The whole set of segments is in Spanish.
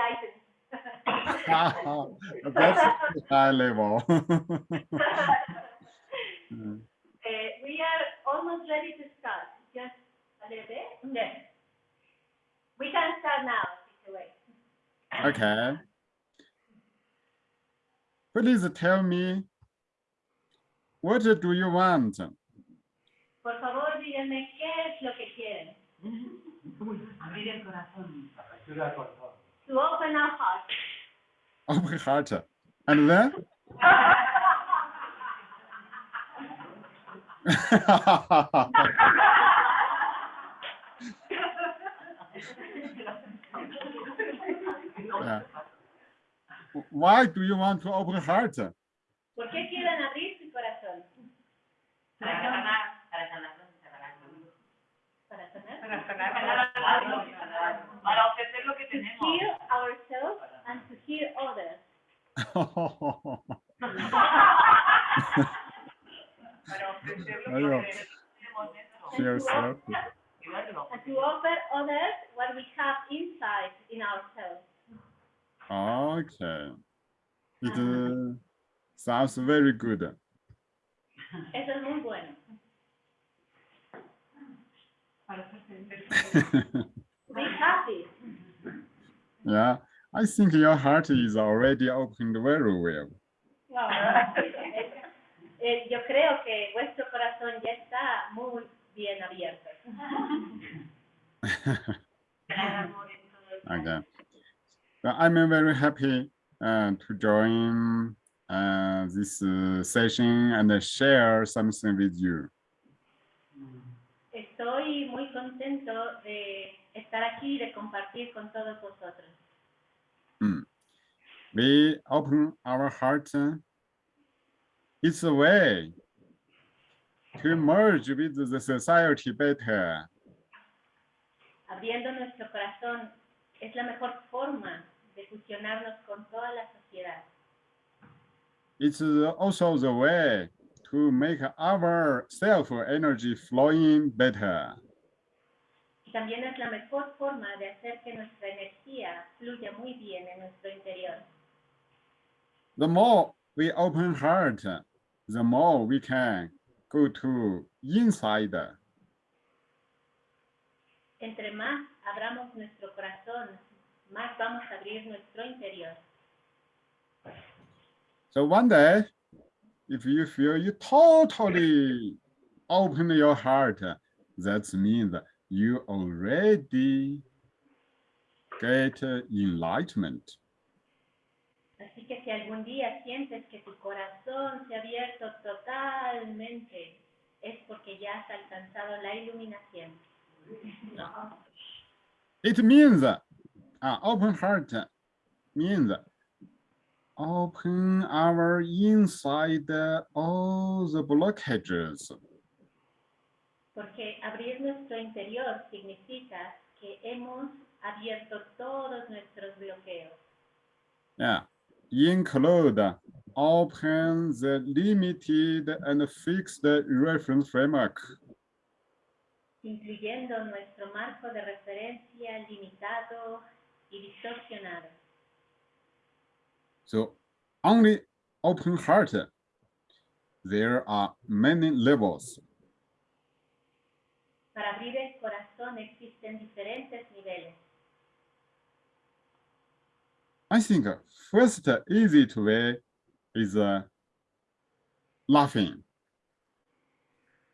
enlightened. That's high level. Uh, we are almost ready to start. Just a little bit. Yes. We can start now. Okay. Please tell me, what do you want? Por favor, díganme qué es lo que quieren. Abrir el corazón. To open our hearts. Open heart. And then? Yeah. Why do you want to open heart? ¿Por qué quieren abrir su corazón? Para sanar, para sanar, para sanar. Para sanar. Para sanar. Para ofrecer lo que To tenemos. heal ourselves and to heal others. Para ofrecer lo Aywa. que tenemos dentro. Feel self. Y darlo. And to offer others what we have inside in ourselves. Okay. It uh, sounds very good. Eso es muy bueno. Be happy. yeah, I think your heart is already opened very well. Eh, yo creo que vuestro corazón ya está muy bien abierto. Dar amor en todo el Okay. Well, I'm very happy uh, to join uh, this uh, session and share something with you. Estoy muy contento de estar aquí y de compartir con todos vosotros. We open our heart. uh, It's a way to merge with the society better. Abriendo nuestro corazón es la mejor forma de fusionarnos con toda la sociedad. It's also the way to make our self-energy flowing better. También es la mejor forma de hacer que nuestra energía fluya muy bien en nuestro interior. The more we open heart, the more we can go to inside. Entre más abramos nuestro corazón, más vamos a abrir nuestro interior. So one day, if you feel you totally open your heart, that means you already get enlightenment. Así que si algún día sientes que tu corazón se ha abierto totalmente, es porque ya has alcanzado la iluminación. It means uh, open heart means open our inside all the blockages. Porque abrir nuestro interior significa que hemos abierto todos nuestros bloqueos. Yeah, include open the limited and fixed reference framework. incluyendo nuestro marco de referencia limitado y distorsionado. So only open heart. There are many levels. Para abrir el corazón existen diferentes niveles. I think first easy to way is uh, laughing.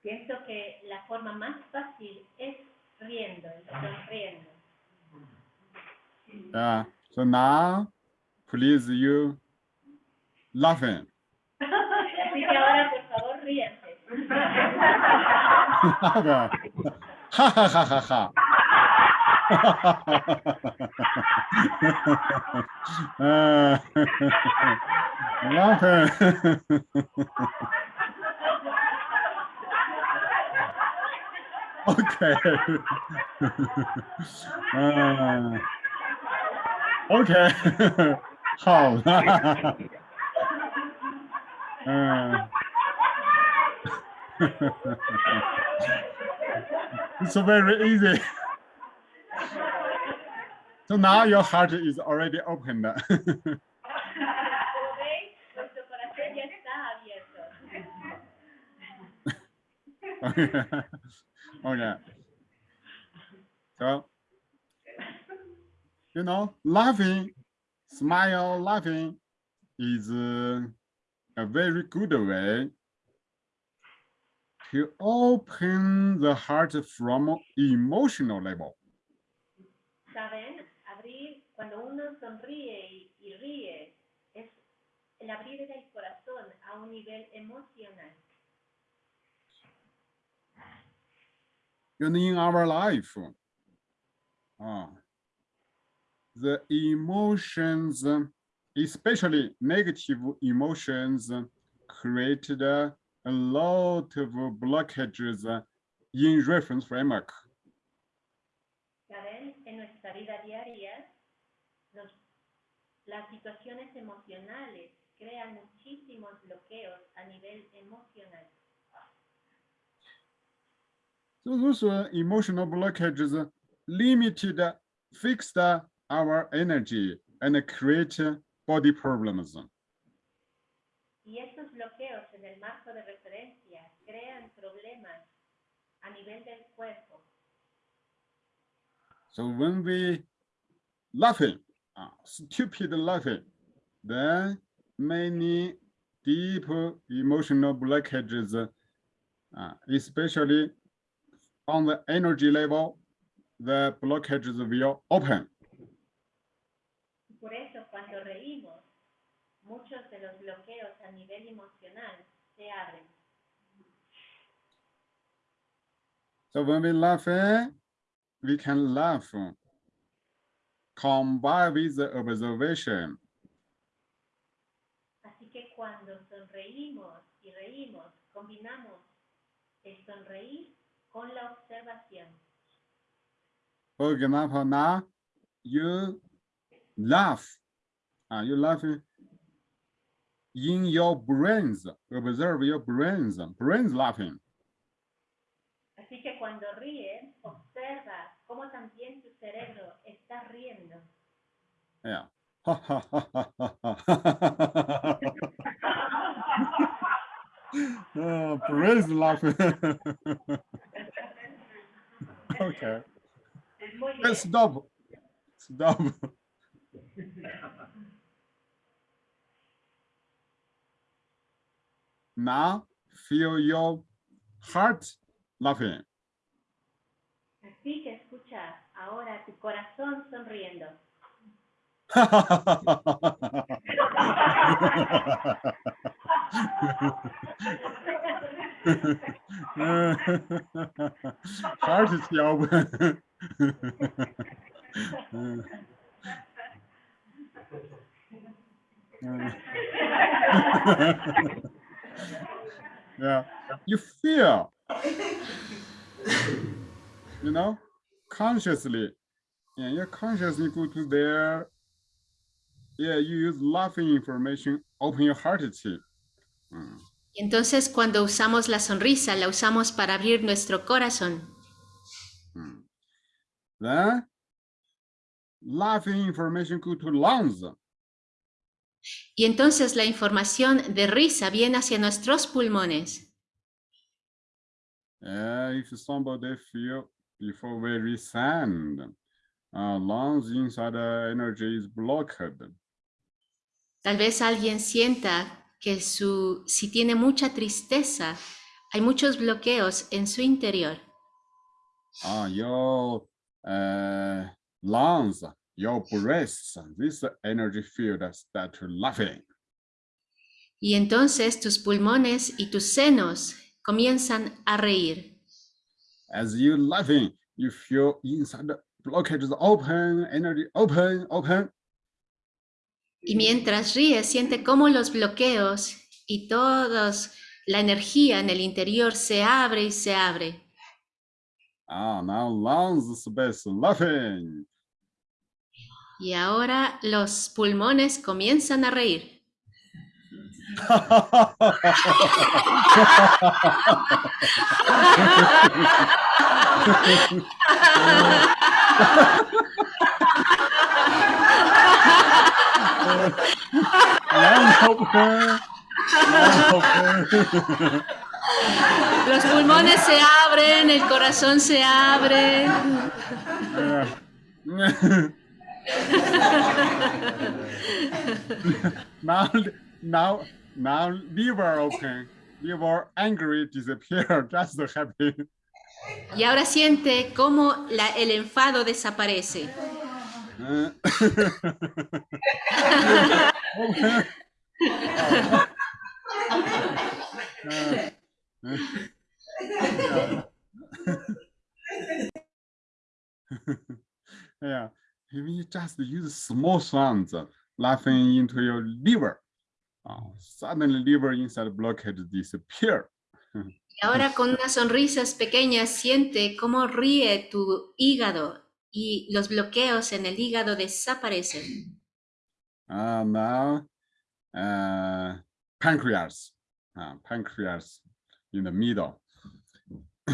Pienso que la forma más fácil es riendo, sonriendo. Yeah. So now, please you laughing. Así que ahora, por favor, ríanse. ha ha ha ha ha. Okay. Uh, okay. How? Uh, it's very easy. So now your heart is already opened. Abierto. okay. So, you know, laughing, smile, laughing is uh, a very good way to open the heart from emotional level. ¿Saben? Abrir, cuando uno sonríe y, y ríe, es el abrir del corazón a un nivel emocional. And in our life, uh, the emotions, especially negative emotions, created a lot of blockages uh, in reference framework. ¿Saben? En nuestra vida diaria, nos- las situaciones emocionales crean muchísimos bloqueos a nivel emocional. So those uh, emotional blockages uh, limited, uh, fixed our energy and create body problems. Y estos bloqueos en el marco de referencia crean problemas a nivel del cuerpo. So when we laughing, uh, stupid laughing, then many deep emotional blockages, uh, especially on the energy level, the blockages will open. Por eso cuando reímos, muchos de los bloqueos a nivel emocional se abren. So when we laugh, eh, we can laugh combined with the observation. Así que cuando sonreímos y reímos, combinamos el sonreír con la observación. For example, now you laugh, uh, you laugh in your brains, observe your brains, brains laughing. Así que cuando ríes, observa cómo también tu cerebro está riendo. Yeah. oh, brains laughing. okay, let's stop. Stop. Now feel your heart laughing. Así que escucha ahora tu corazón sonriendo. Heart is open. yeah, you feel, you know, consciously, yeah, you consciously go to there. Yeah, you use laughing information, open your heart to. Mm. Entonces cuando usamos la sonrisa, la usamos para abrir nuestro corazón. Mm. Then, laughing information go to lungs. Y entonces la información de risa viene hacia nuestros pulmones. Yeah, if somebody feel before very sad, uh, lungs inside the energy is blocked. Tal vez alguien sienta que su, si tiene mucha tristeza, hay muchos bloqueos en su interior. Uh, your uh, lungs, your breasts, this energy field start laughing. Y entonces tus pulmones y tus senos comienzan a reír. As you laughing, you feel inside the blockages open, energy open, open. Y mientras ríes, siente cómo los bloqueos y todos la energía en el interior se abre y se abre. Ah, now lungs space laughing. Y ahora los pulmones comienzan a reír. Los pulmones se abren, el corazón se abre. Now, now, now, liver open. Liver angry disappear. Just happy. Y ahora siente cómo la- el enfado desaparece. Uh, yeah, if you just use small sounds, laughing into your liver, uh, suddenly liver inside blockage disappear. Y ahora con unas sonrisas pequeñas siente cómo ríe tu hígado y los bloqueos en el hígado desaparecen. Uh, now, uh, pancreas, uh, pancreas in the middle.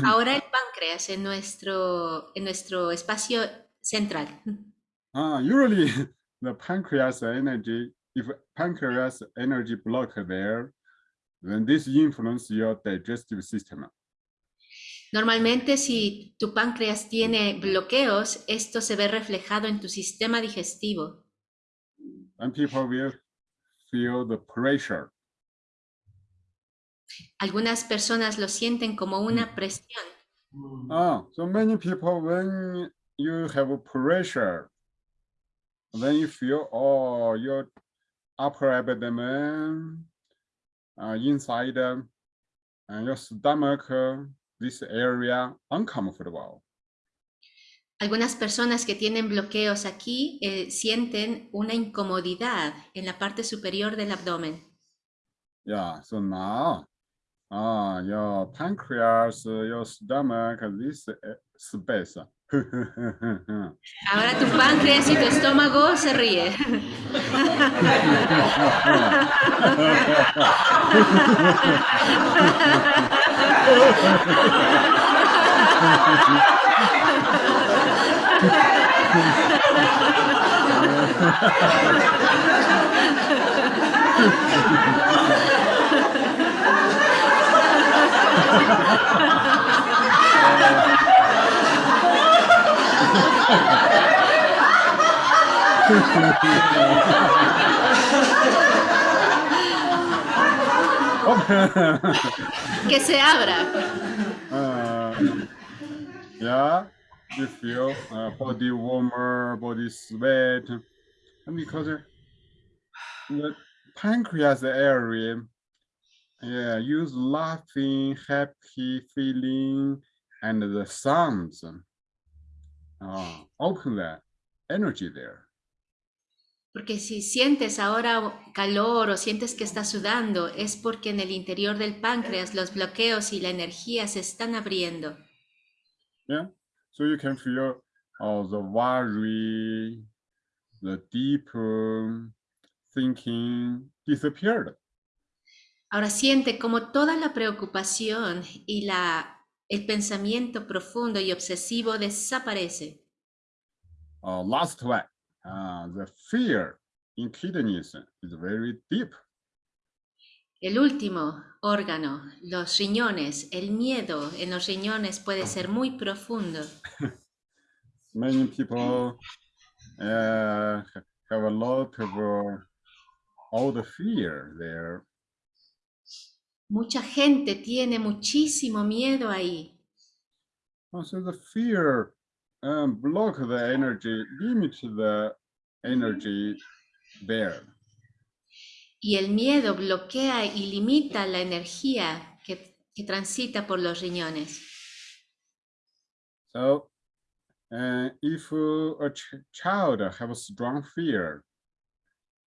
Ahora el páncreas en nuestro, en nuestro espacio central. Uh, usually, the pancreas energy, if pancreas energy block there, then this influence your digestive system. Normalmente si tu páncreas tiene bloqueos, esto se ve reflejado en tu sistema digestivo. And people will feel the pressure. Algunas personas lo sienten como una presión. Oh, so many people, when you have pressure, then you feel, oh, your upper abdomen, uh, inside, um, and your stomach, uh, this area uncomfortable. Algunas personas que tienen bloqueos aquí eh, sienten una incomodidad en la parte superior del abdomen. Yeah, so now, uh, your pancreas, your stomach, this uh, space. Ahora tu páncreas y tu estómago se ríe. Que se abra. Uh, yeah, you feel uh, body warmer, body sweat, and because the pancreas area, yeah, use laughing, happy feeling, and the sounds. Uh, open that energy there. Porque si sientes ahora calor o sientes que estás sudando, es porque en el interior del páncreas los bloqueos y la energía se están abriendo. Yeah, so you can feel all the worry, the deep um, thinking disappeared. Ahora siente como toda la preocupación y la, el pensamiento profundo y obsesivo desaparece. Uh, last one, uh, the fear in kidneys is very deep. El último órgano, los riñones, el miedo en los riñones puede ser muy profundo. Many people uh, ha- have a lot of uh, all the fear there. Mucha gente tiene muchísimo miedo ahí. Also, the fear um, block the energy, limit the energy there. Y el miedo bloquea y limita la energía que, que transita por los riñones. So, uh, if a ch child have a strong fear,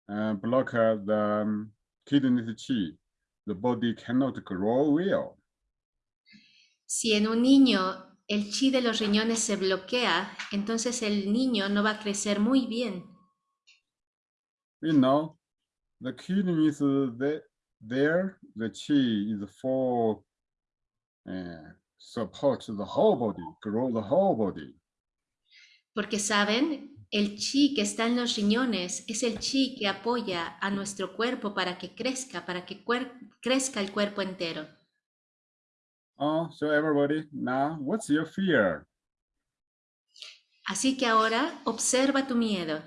uh, block the um, kidney chi, the body cannot grow well. Si en un niño el chi de los riñones se bloquea, entonces el niño no va a crecer muy bien. We know the kidney is uh, the, there, the chi is for uh, support the whole body, grow the whole body. Porque saben El chi que está en los riñones es el chi que apoya a nuestro cuerpo para que crezca, para que crezca el cuerpo entero. Oh, so everybody, now what's your fear? Así que ahora observa tu miedo.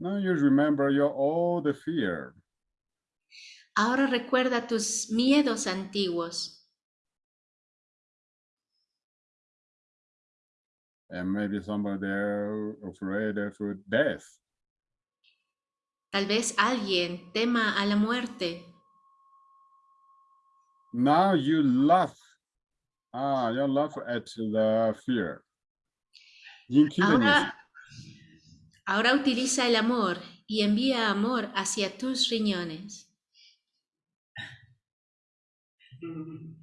Now you remember your old fear. Ahora recuerda tus miedos antiguos. And maybe somebody there afraid of death. Tal vez alguien tema a la muerte. Now you laugh. Ah, you laugh at the fear. Ahora, ahora utiliza el amor y envía amor hacia tus riñones.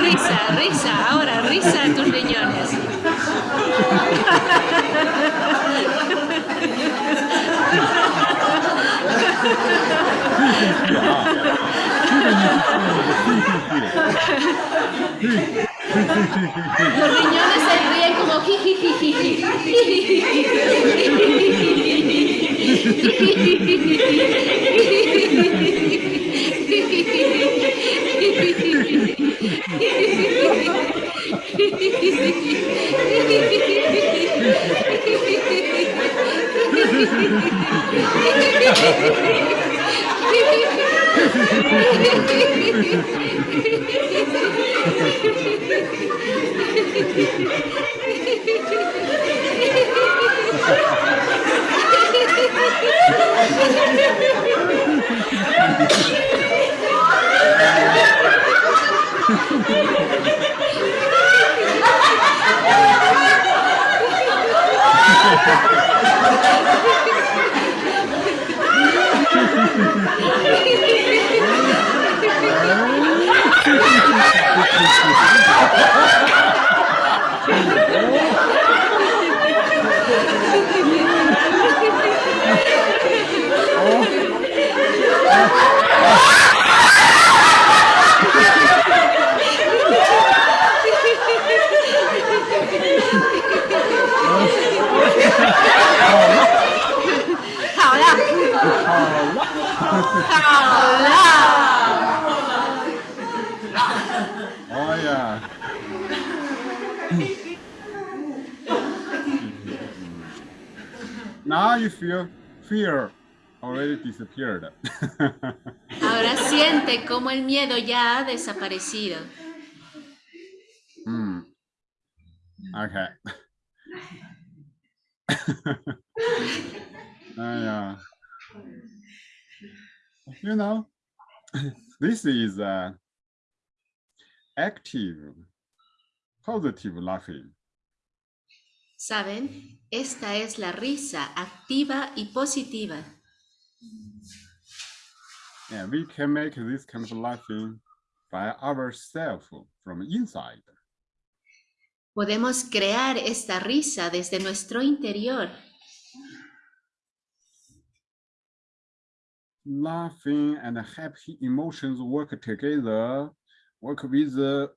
Risa, risa, ahora risa en tus riñones. Los riñones se ríen como Ha ha ha! 好了，好了。You feel fear already disappeared. Ahora siente cómo el miedo ya ha desaparecido. Hmm. Okay. Ah, yeah. You know, this is uh, active, positive laughing. ¿Saben? Esta es la risa activa y positiva. We can make this kind of laughing by ourselves from inside. Podemos crear esta risa desde nuestro interior. Laughing and happy emotions work together, work with the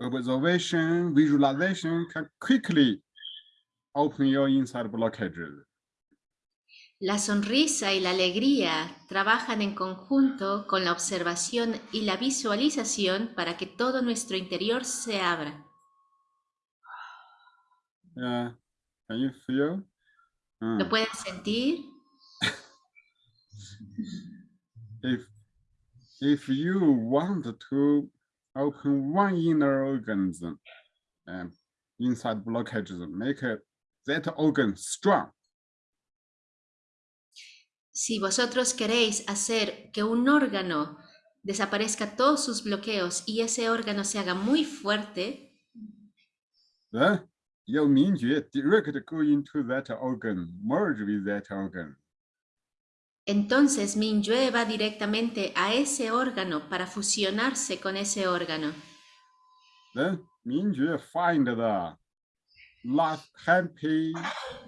observation, visualization can quickly open your inside blockages. La sonrisa y la alegría trabajan en conjunto con la observación y la visualización para que todo nuestro interior se abra. Yeah, can you feel? ¿Lo Mm. pueden sentir? If if you want to open one inner organism and inside blockages, make it, that organ strong. Si vosotros queréis hacer que un órgano desaparezca todos sus bloqueos y ese órgano se haga muy fuerte, Then your Mingjue direct go into that organ, merge with that organ. entonces Minyue va directamente a ese órgano para fusionarse con ese órgano. Then Mingjue find the laugh, happy,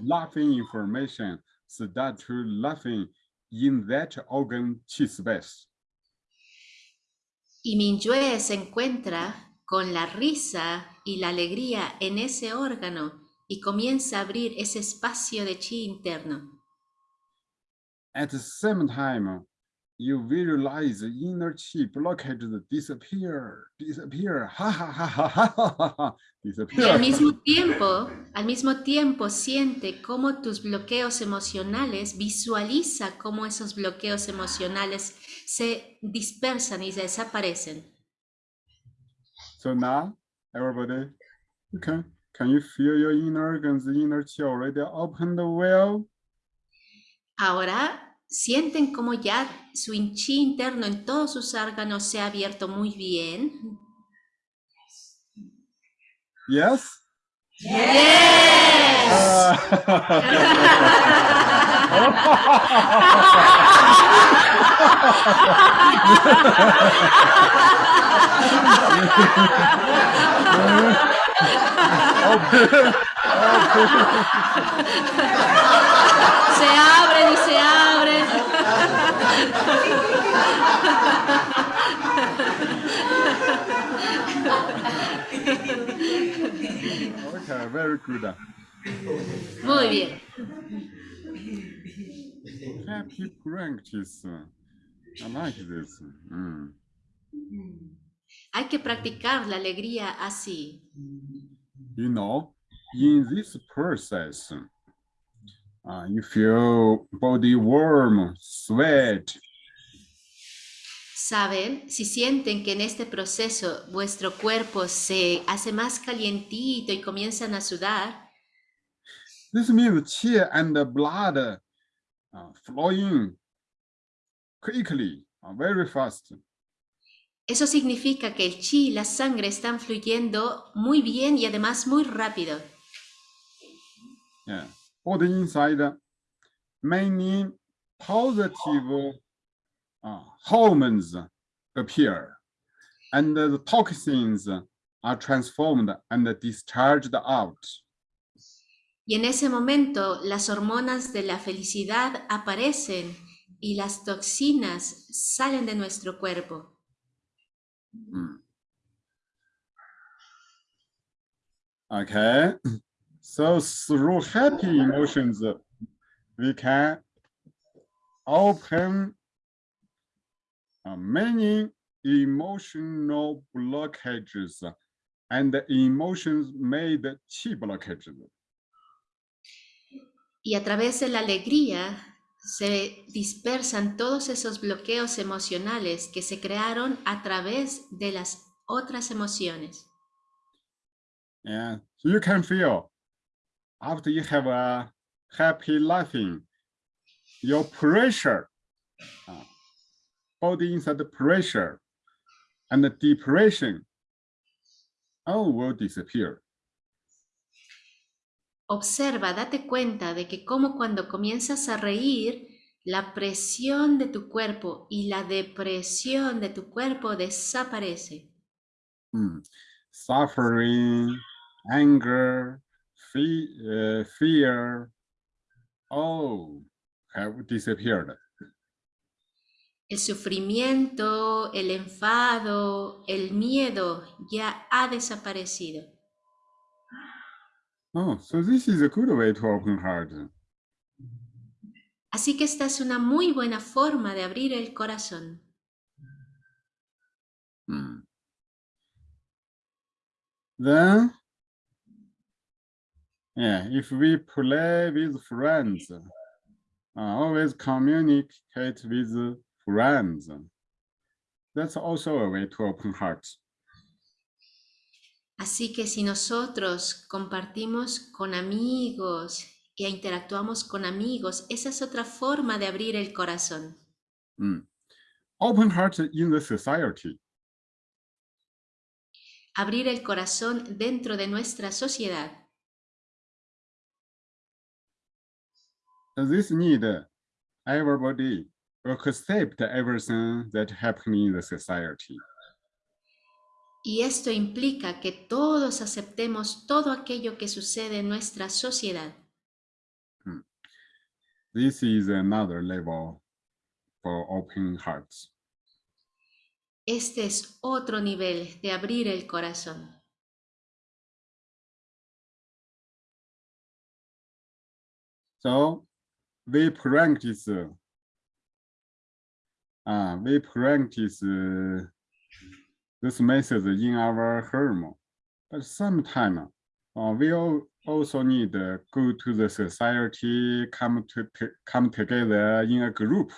laughing information, start to laughing in that organ chi space. Y Minyue se encuentra con la risa y la alegría en ese órgano y comienza a abrir ese espacio de chi interno. At the same time, you visualize the inner chi blockages disappear, disappear, ha ha ha ha ha ha ha, Y al mismo tiempo, al mismo tiempo siente cómo tus bloqueos emocionales, visualiza cómo esos bloqueos emocionales se dispersan y desaparecen. So now, everybody, okay, can you feel your inner organs, the inner chi already opened the well? Ahora sienten cómo ya su chi interno en todos sus órganos se ha abierto muy bien. Yes? Yes. Se abren y se abren. Okay, very good. Muy bien. Happy practice. I like this. Mm. Hay que practicar la alegría así. You know, in this process, uh, you feel body warm, sweat, Saben, si sienten que en este proceso vuestro cuerpo se hace más calientito y comienzan a sudar, This means and the blood uh, flowing quickly, uh, very fast. eso significa que el chi y la sangre están fluyendo muy bien y además muy rápido. Yeah. Body inside, many positive uh, hormones appear, and the toxins are transformed and discharged out. Y en ese momento las hormonas de la felicidad aparecen y las toxinas salen de nuestro cuerpo. Mm. Okay, so through happy emotions, we can open uh, many emotional blockages and emotions made chi blockages. Y a través de la alegría se dispersan todos esos bloqueos emocionales que se crearon a través de las otras emociones. Yeah, so you can feel after you have a happy laughing, your pressure, uh, body inside the pressure and the depression, all will disappear. Observa, date cuenta de que como cuando comienzas a reír, la presión de tu cuerpo y la depresión de tu cuerpo desaparece. Mm. Suffering, anger, fe- uh, fear, all have disappeared. El sufrimiento, el enfado, el miedo ya ha desaparecido. Oh, so this is a good way to open heart. Así que esta es una muy buena forma de abrir el corazón. Mm. Then, yeah, if we play with friends, uh, always communicate with friends. That's also a way to open hearts. Así que si nosotros compartimos con amigos e interactuamos con amigos, esa es otra forma de abrir el corazón. Mm. Open heart in the society. Abrir el corazón dentro de nuestra sociedad. This need everybody accept everything that happening in the society. Y esto implica que todos aceptemos todo aquello que sucede en nuestra sociedad. This is another level for open hearts. Este es otro nivel de abrir el corazón. So we practice. Uh, we practice uh, this method in our home, but sometimes uh, we al- also need to go to the society, come to- come together in a group.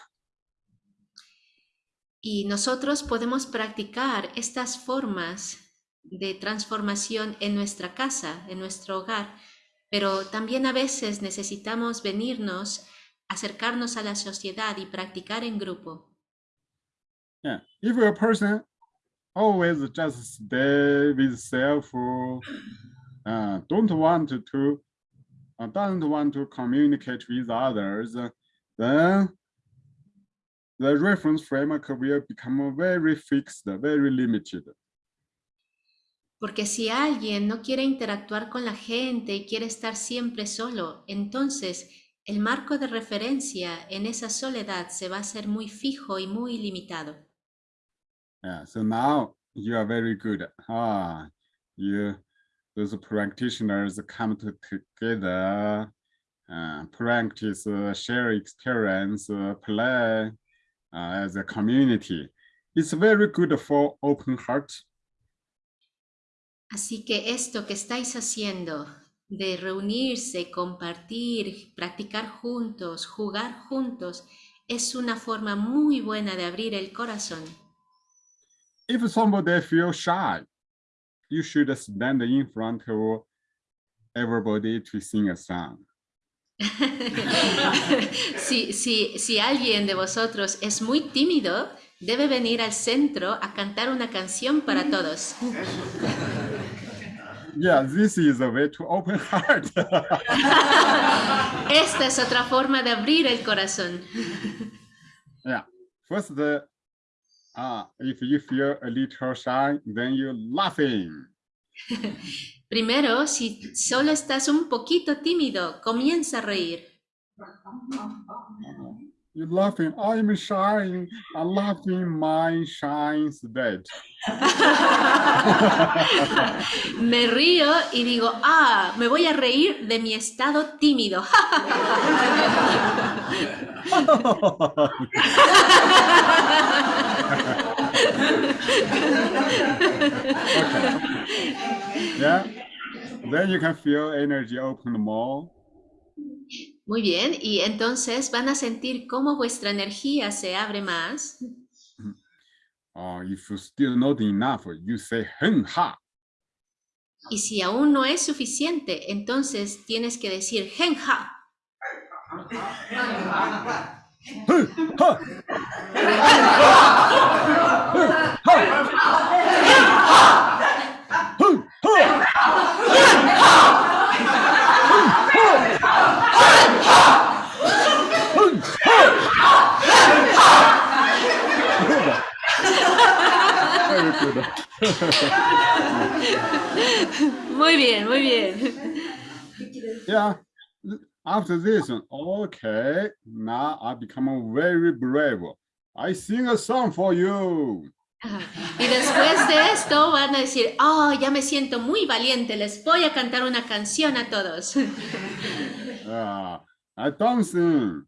Y nosotros podemos practicar estas formas de transformación en nuestra casa, en nuestro hogar, pero también a veces necesitamos venirnos, acercarnos a la sociedad y practicar en grupo. Yeah, if a person always just stay with self, uh, don't want to, uh, doesn't want to communicate with others, then the reference framework will become very fixed, very limited. Porque si alguien no quiere interactuar con la gente y quiere estar siempre solo, entonces el marco de referencia en esa soledad se va a hacer muy fijo y muy limitado. Yeah, so now you are very good. Ah, you, those practitioners come to together, uh, practice, uh, share experience, uh, play uh, as a community. It's very good for open heart. Así que esto que estáis haciendo de reunirse, compartir, practicar juntos, jugar juntos, es una forma muy buena de abrir el corazón. If somebody feels shy, you should stand in front of everybody to sing a song. si, si, si alguien de vosotros es muy tímido, debe venir al centro a cantar una canción para todos. Yeah, this is a way to open heart. Esta es otra forma de abrir el corazón. Yeah, first, uh, uh, if you feel a little shy, then you laughing. Primero, si solo estás un poquito tímido, comienza a reír. You laughing, I'm shy, I'm laughing my shines dead. Me río y digo, ah, me voy a reír de mi estado tímido. Yeah, then you can feel energy open more. Muy bien, y entonces van a sentir cómo vuestra energía se abre más. Uh, if you still not enough, you say hen ha. Y si aún no es suficiente, entonces tienes que decir genja. Hen ha. Hen ha. Hen ha. Very good. Muy bien, muy bien. Yeah. After this, okay, now I become very brave. I sing a song for you. Y después de esto van a decir, oh, ya me siento muy valiente, les voy a cantar una canción a todos. I don't sing.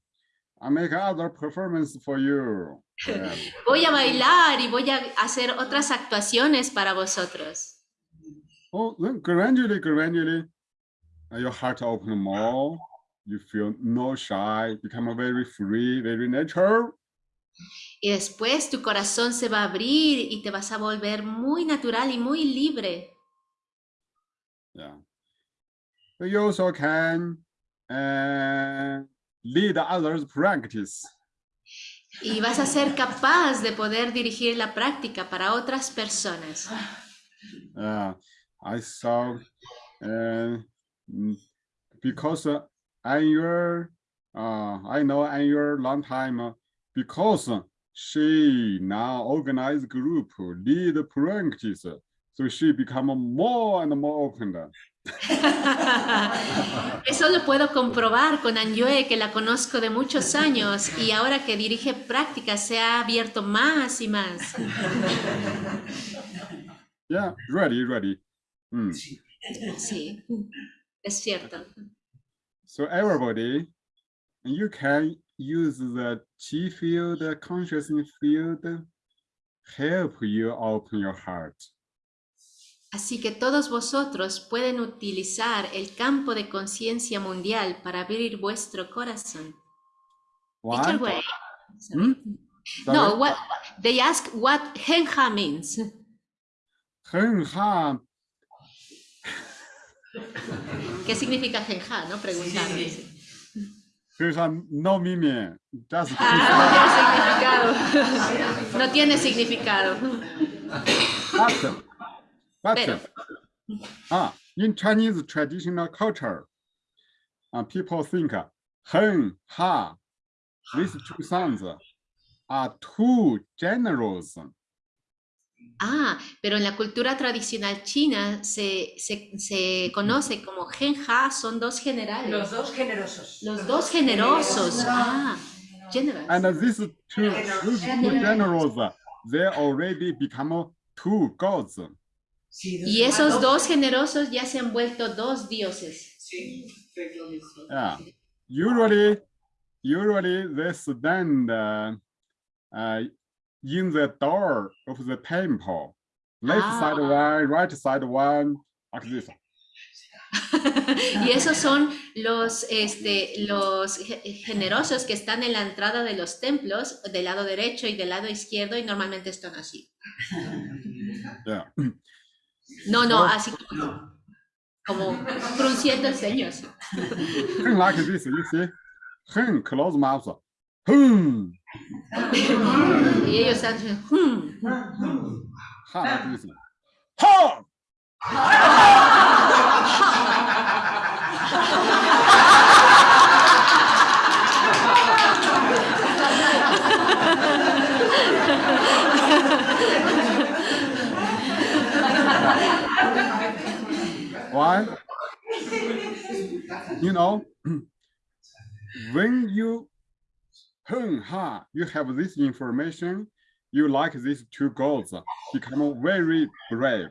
I make other performance for you. Yeah. Voy a bailar y voy a hacer otras actuaciones para vosotros. Oh, then gradually, gradually, your heart open more. You feel no shy, become very free, very natural. Y después tu corazón se va a abrir y te vas a volver muy natural y muy libre. Yeah. So You also can uh, lead others practice. Y vas a ser capaz de poder dirigir la práctica para otras personas. Uh, I saw, uh, because uh, Annual, uh, I know Annual long time uh, because she now organize group, lead practice, so she become more and more open. Eso lo puedo comprobar con Anyue, que la conozco de muchos años y ahora que dirige prácticas se ha abierto más y más. Yeah, ready, ready. Mm. Sí, es cierto. So everybody, you can use the chi field, the consciousness field, help you open your heart. Así que todos vosotros pueden utilizar el campo de conciencia mundial para abrir vuestro corazón. What? Teacher Wei. Hmm? No, what, they ask what Genha means. ¿Qué significa Genha? No preguntaron. Genha no mime. Ah, no tiene significado. No tiene significado but ah, in Chinese traditional culture, uh, people think 很好 these two sounds are too generous. Ah, pero en la cultura tradicional china se, se, se conoce como Genja, son dos generales. Los dos generosos. Los dos generosos. Ah, generous. And these two, these two generals, they already become two gods. Sí, Y esos dos generosos ya se han vuelto dos dioses. Sí. Yeah. Usually, usually they stand uh, uh, in the door of the temple. Left side Ah. one, right side one, like this. y esos son los, este, los ge- generosos que están en la entrada de los templos, del lado derecho y del lado izquierdo, y normalmente están así. Yeah. No, no, Oh. así como, como frunciendo el like this, you see. Hun close mouth. Y ellos están así, "Hmm". Ha like this. Ha. Why? You know, when you hun ha, you have this information, you like these two goals, become very brave.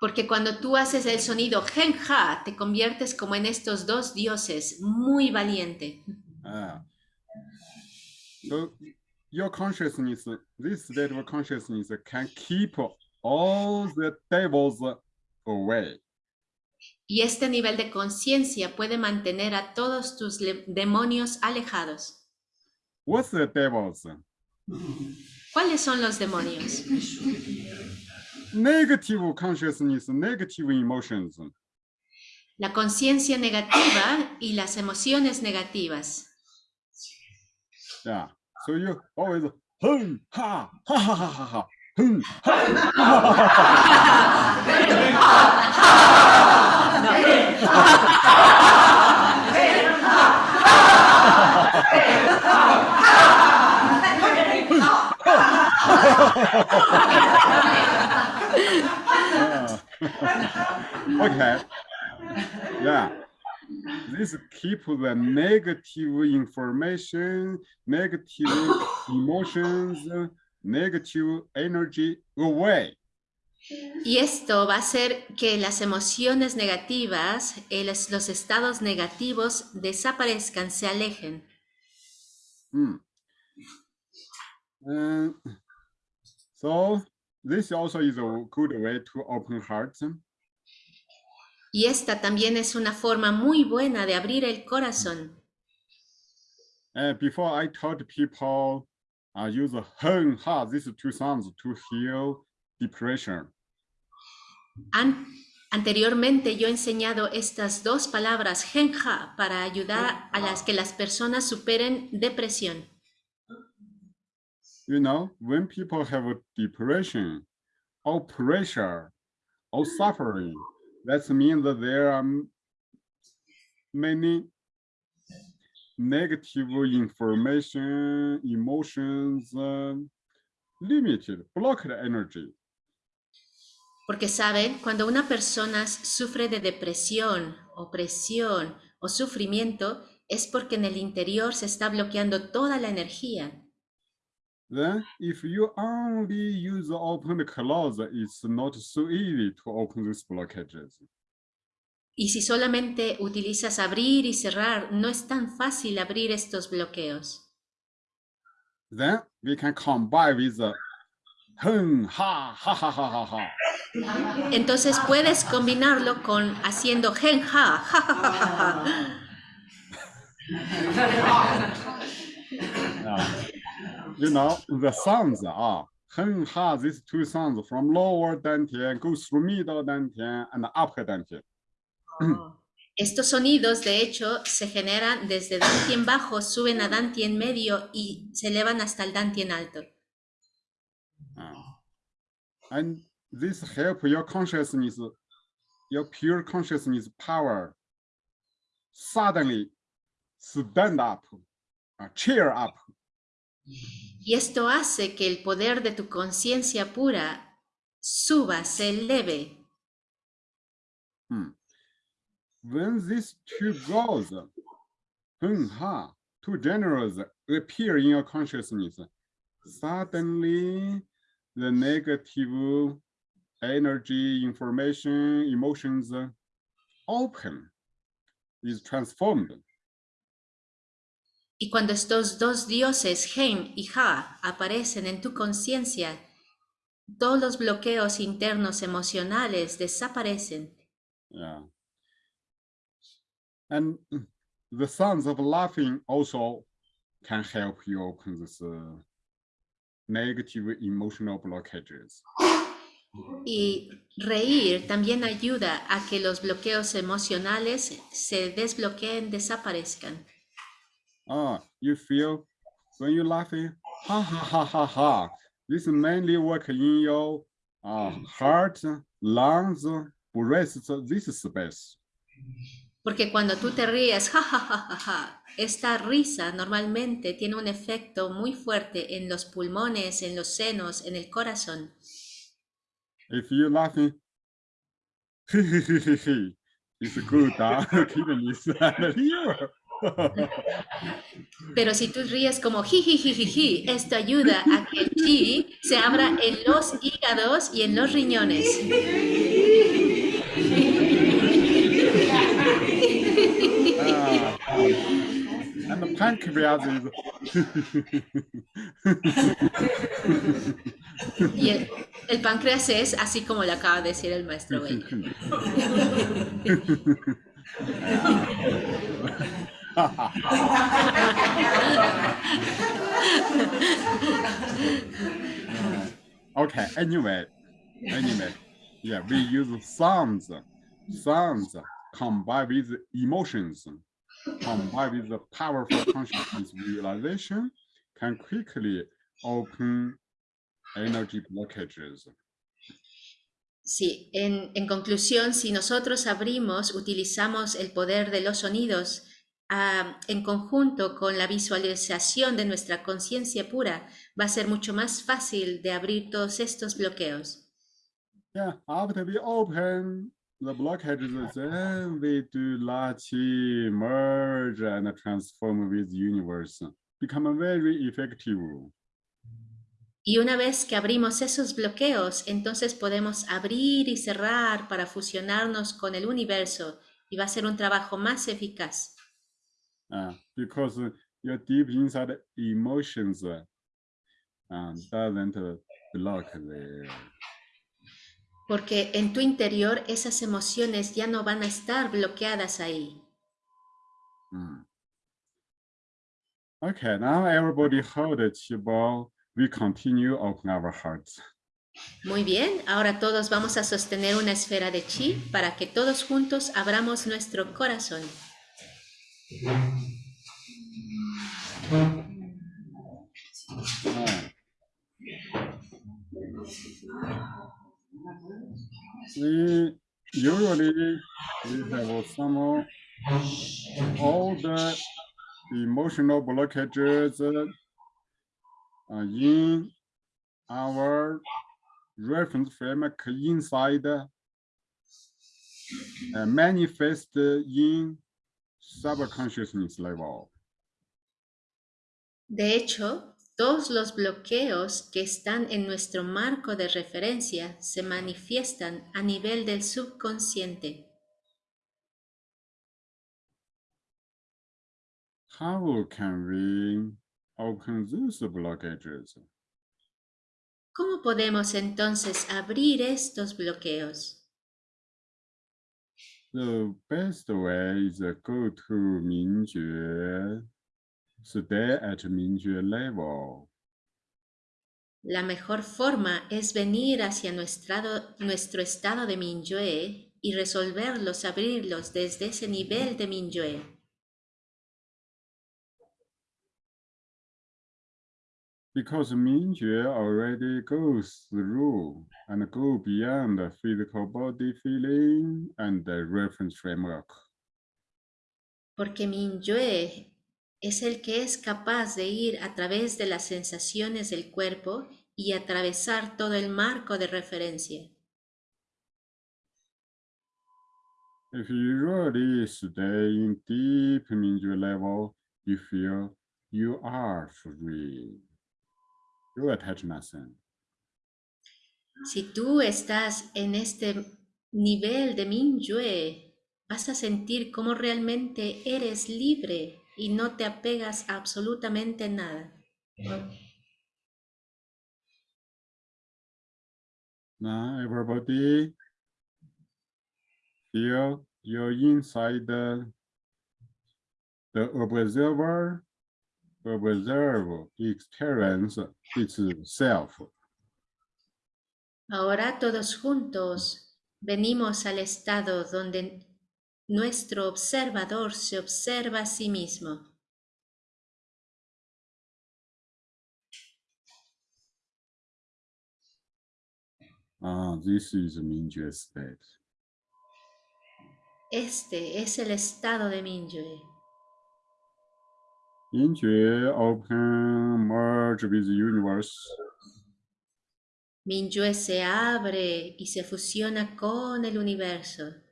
Porque cuando tú haces el sonido genja, te conviertes como en estos dos dioses, muy valiente. Ah. so your consciousness, this state of consciousness can keep all the devils away. Y este nivel de conciencia puede mantener a todos tus demonios alejados. What's the devils? ¿Cuáles son los demonios? Negative consciousness, negative emotions. La conciencia negativa y las emociones negativas. Yeah. So you always hun ha ha ha ha ha Okay. Yeah. This keep the negative information, negative emotions negative energy away. Y esto va a hacer que las emociones negativas, el- los estados negativos desaparezcan, se alejen. Hmm. Uh, so this also is a good way to open hearts. Y esta también es una forma muy buena de abrir el corazón. Uh, before I taught people uh, use hun ha these two sounds to heal depression. An- anteriormente yo he enseñado estas dos palabras, genja, para ayudar a las que las personas superen depresión. You know, when people have a depression or pressure or suffering, that means that there are many negative information, emotions, um, limited, blocked energy. Porque saben, cuando una persona sufre de depresión, opresión o sufrimiento, es porque en el interior se está bloqueando toda la energía. Then if you only use the open close, it's not so easy to open these blockages. Y si solamente utilizas abrir y cerrar, no es tan fácil abrir estos bloqueos. Then we can combine with the hun ha ha ha ha ha ha. Entonces puedes combinarlo con haciendo gen ja, ja, ja, ja, ja. Yeah. You know, the sounds are hun ha, these two sounds from lower dantian go through middle dantian and upper dantian. Estos sonidos, de hecho, se generan desde Dantien bajo, suben a Dantien medio y se elevan hasta el Dantien alto. Uh, and this help your consciousness, your pure consciousness power suddenly stand up, uh, cheer up. Y esto hace que el poder de tu conciencia pura suba, se eleve. When these two goals, hun ha, two generals appear in your consciousness, suddenly the negative energy, information, emotions open, is transformed. Y cuando estos dos dioses, Gen y Ja, aparecen en tu conciencia, todos los bloqueos internos emocionales desaparecen. Yeah. And the sounds of laughing also can help you open this uh, negative emotional blockages. Y reír también ayuda a que los bloqueos emocionales se desbloqueen, desaparezcan. Ah, you feel when you're laughing, ha ha ha ha ha. This mainly work in your uh, heart, lungs, breath, this space. Porque cuando tú te ríes, ja, ja, ja, ja, ja, esta risa normalmente tiene un efecto muy fuerte en los pulmones, en los senos, en el corazón. If you're laughing, it's good, huh? Pero si tú ríes como jijijijiji, esto ayuda a que el chi se abra en los hígados y en los riñones. Ah, and the pancreas is Y el, el páncreas es así como le acaba de decir el maestro Bello. okay, anyway, anyway, yeah, we use sounds, sounds combined with emotions, combined with the powerful consciousness realization, can quickly open energy blockages. Sí, en, en conclusión, si nosotros abrimos, utilizamos el poder de los sonidos ah, en conjunto con la visualización de nuestra conciencia pura, va a ser mucho más fácil de abrir todos estos bloqueos. Yeah, after we open the blockages, then we do La Qi merge and transform with universe, become very effective. Y una vez que abrimos esos bloqueos, entonces podemos abrir y cerrar para fusionarnos con el universo y va a ser un trabajo más eficaz. Uh, because your deep inside emotions uh, doesn't block there. Porque en tu interior esas emociones ya no van a estar bloqueadas ahí. Mm. Okay, now everybody hold the chi ball. We continue open our hearts. Muy bien, ahora todos vamos a sostener una esfera de chi para que todos juntos abramos nuestro corazón. We usually we have some all the emotional blockages uh, in our reference framework inside uh, manifest in subconsciousness level. De hecho, todos los bloqueos que están en nuestro marco de referencia se manifiestan a nivel del subconsciente. How can we open these blockages? ¿Cómo podemos entonces abrir estos bloqueos? The best way is to go to Mingjue, stay at Mingjue level. La mejor forma es venir hacia nuestro, nuestro estado de Minyue y resolverlos, abrirlos desde ese nivel de Minyue. Because Mingjue already goes through and go beyond the physical body feeling and the reference framework. Porque Minyue es el que es capaz de ir a través de las sensaciones del cuerpo y atravesar todo el marco de referencia. If you really stay in deep level, you feel you are free. You attach nothing. Si tú estás en este nivel de Minyue, vas a sentir cómo realmente eres libre y no te apegas a absolutamente nada. Now everybody feel you're inside the, the observer, observe experience itself. Ahora todos juntos venimos al estado donde nuestro observador se observa a sí mismo. Ah, this is Mingjue state. Este es el estado de Minyue. Mingjue open merge with universe. Minyue se abre y se fusiona con el universo.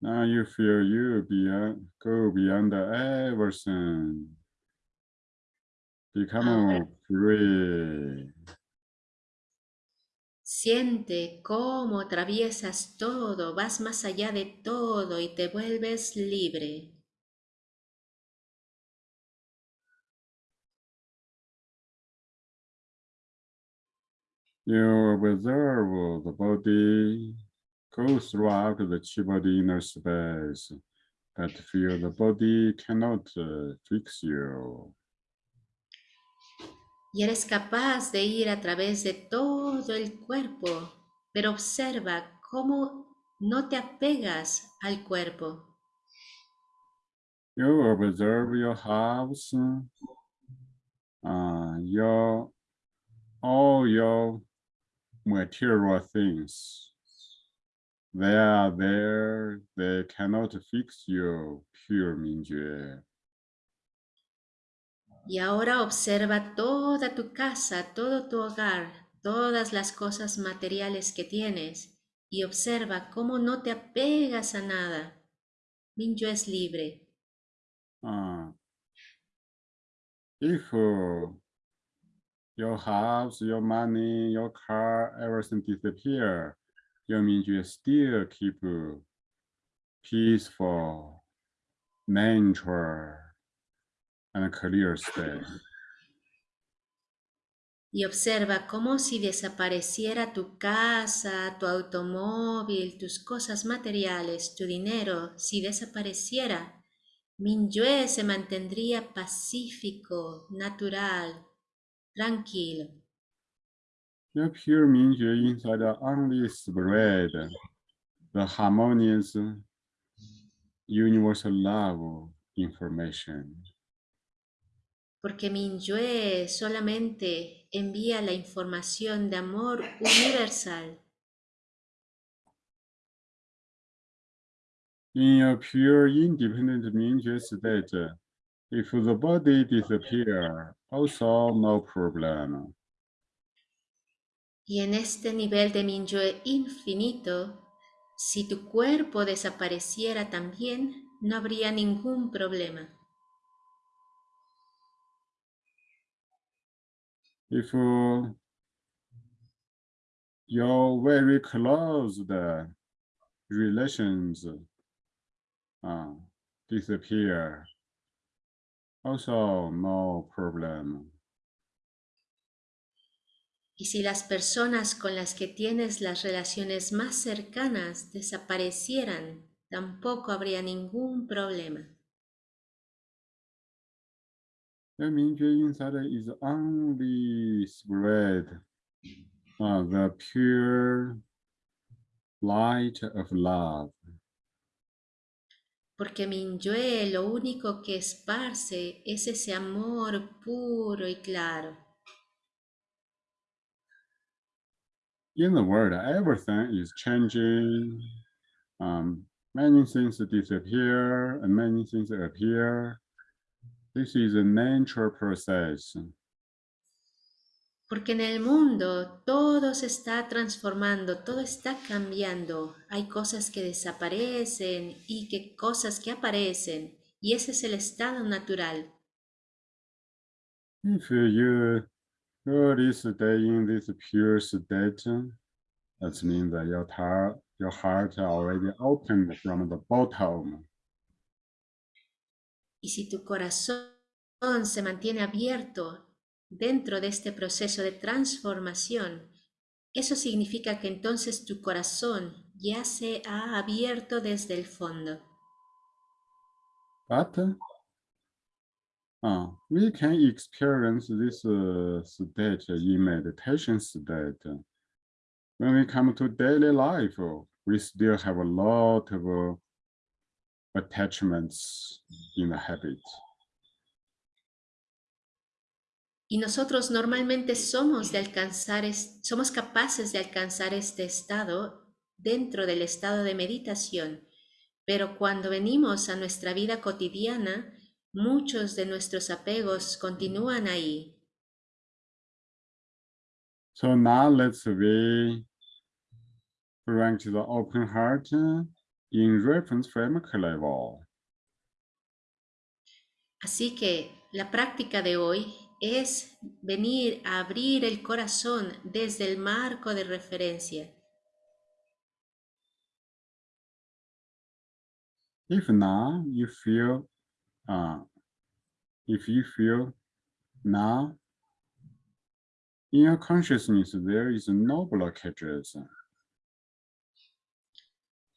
Now you feel you beyond, go beyond everything. Become free. Siente cómo atraviesas todo, vas más allá de todo y te vuelves libre. You observe the body go throughout the body inner space, but feel the body cannot uh, fix you. Y eres capaz de ir a través de todo el cuerpo, pero observa cómo no te apegas al cuerpo. You observe your house, uh, your all your material things. They are there, they cannot fix you, pure Mingjue. Y ahora observa toda tu casa, todo tu hogar, todas las cosas materiales que tienes y observa cómo no te apegas a nada. Minyo es libre. If uh, your house, your money, your car, everything disappear, still keep uh, peaceful and clear state. Y observa como si desapareciera tu casa, tu automóvil, tus cosas materiales, tu dinero, si desapareciera, Minyue se mantendría pacífico, natural, tranquilo. The pure Mingjue inside only spread the harmonious universal love information. Porque Minyue solamente envía la información de amor universal. In a pure independent Mingjue state, If the body disappears, also no problem. Y en este nivel de Minyue infinito, si tu cuerpo desapareciera también, no habría ningún problema. If your very close relations uh, disappear, also no problem. Y si las personas con las que tienes las relaciones más cercanas desaparecieran, tampoco habría ningún problema. The Mingjue inside is only spread uh, the pure light of love. Porque Minyue lo único que esparce es ese amor puro y claro. In the world, everything is changing. Um, many things disappear and many things appear. This is a natural process. Porque en el mundo todo se está transformando, todo está cambiando. Hay cosas que desaparecen y que cosas que aparecen. Y ese es el estado natural. If you this pure state, that means that your heart, your heart already opened from the bottom. Y si tu corazón se mantiene abierto dentro de este proceso de transformación, eso significa que entonces tu corazón ya se ha abierto desde el fondo. But uh, we can experience this uh, state in meditation state. When we come to daily life, we still have a lot of uh, attachments in the habit. Y nosotros normalmente somos de alcanzar, es- somos capaces de alcanzar este estado dentro del estado de meditación, pero cuando venimos a nuestra vida cotidiana, muchos de nuestros apegos continúan ahí. So now let's we to the open heart in reference framework level. Así que la práctica de hoy es venir a abrir el corazón desde el marco de referencia. If now you feel, uh, if you feel now in your consciousness there is no blockages.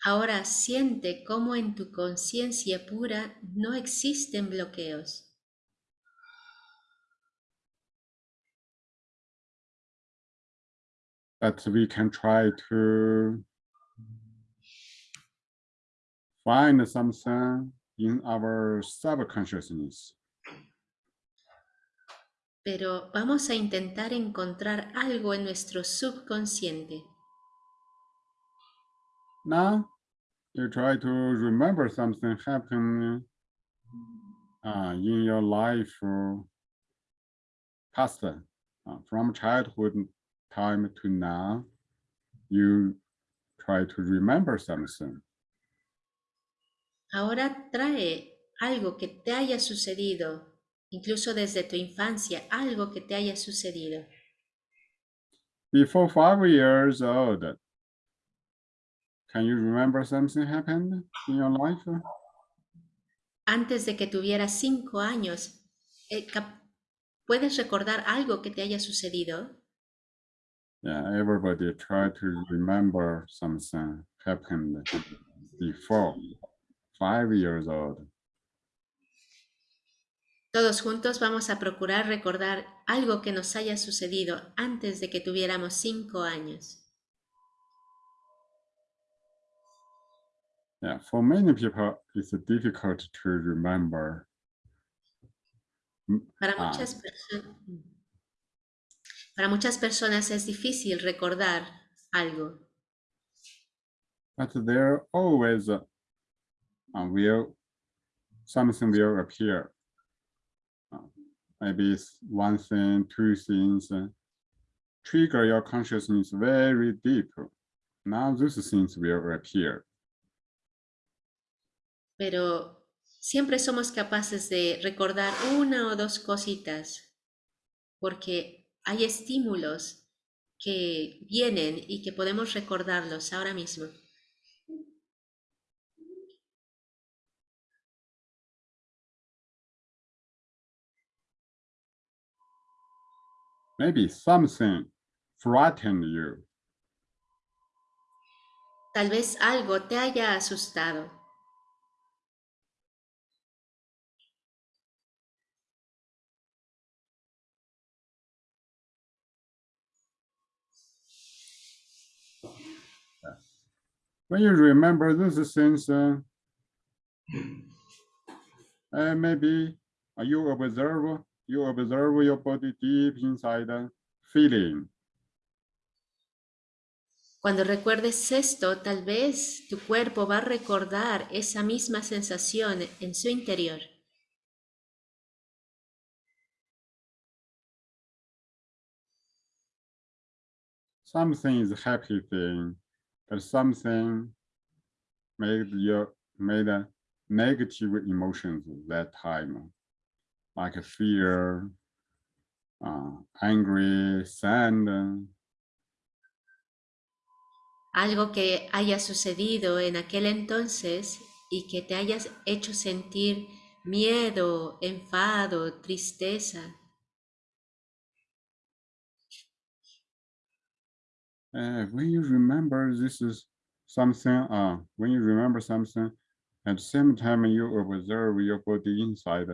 Ahora siente cómo en tu conciencia pura no existen bloqueos. But we can try to find something in our subconsciousness. pero vamos a intentar encontrar algo en nuestro subconsciente. Now you try to remember something happened uh, in your life uh, past, uh, from childhood time to now. You try to remember something. Ahora trae algo que te haya sucedido, incluso desde tu infancia, algo que te haya sucedido. Before five years old, can you remember something happened in your life? Antes de que tuvieras cinco años, eh, ¿puedes recordar algo que te haya sucedido? Yeah, everybody try to remember something happened before five years old. Todos juntos vamos a procurar recordar algo que nos haya sucedido antes de que tuviéramos cinco años. Yeah, for many people, it's difficult to remember. Para Ah. muchas, perso- para muchas personas es difícil recordar algo, But there always uh, uh, will something will appear maybe it's one thing, two things, uh, trigger your consciousness very deep. Now those things will appear. Pero siempre somos capaces de recordar una o dos cositas, porque hay estímulos que vienen y que podemos recordarlos ahora mismo. Maybe something frightened you. Tal vez algo te haya asustado. When you remember those things, uh, uh, maybe you observe, you observe your body deep inside, feeling. Cuando recuerdes esto, tal vez tu cuerpo va a recordar esa misma sensación en su interior. Something is a happy thing, but something made your made a negative emotions that time, like fear, uh, angry, sad, Algo que haya sucedido en aquel entonces y que te hayas hecho sentir miedo, enfado, tristeza. Uh, when you remember this is something, uh, when you remember something, at the same time you observe your body inside,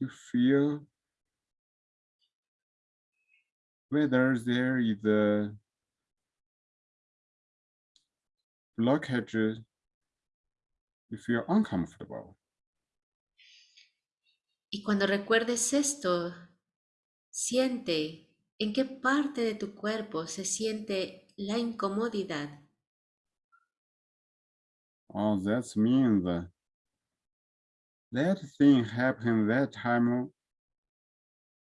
you feel whether there is a blockage, you feel uncomfortable. Y cuando recuerdes esto, siente en qué parte de tu cuerpo se siente la incomodidad. Oh, that means that thing happened that time.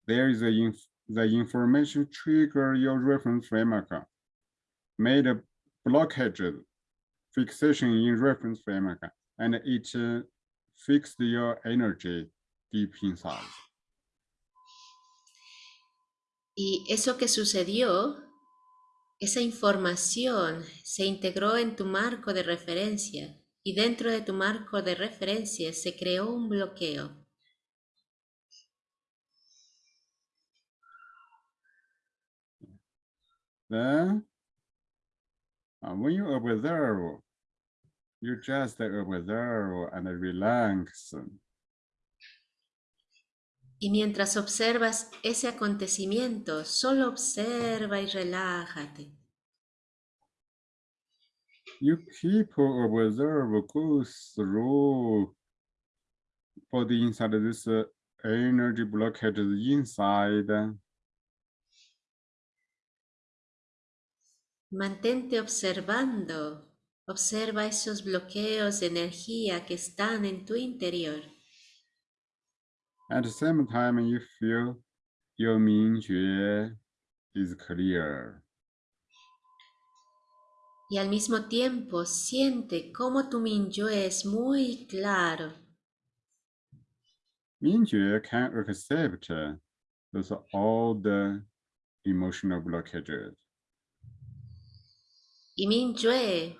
There is a inf the information trigger your reference framework, made a blockage fixation in reference framework, and it uh, fixed your energy deep inside. Y eso que sucedió, esa información se integró en tu marco de referencia y dentro de tu marco de referencia se creó un bloqueo. Then, uh, when you observe, you just observe and relax. Y mientras observas ese acontecimiento, solo observa y relájate. You keep observe, go through body inside this uh, energy blockage inside. Mantente observando. Observa esos bloqueos de energía que están en tu interior. At the same time, you feel your Mingjue is clear. Y al mismo tiempo siente cómo tu Minyue es muy claro. Mingjue can accept those all the emotional blockages. Y Minyue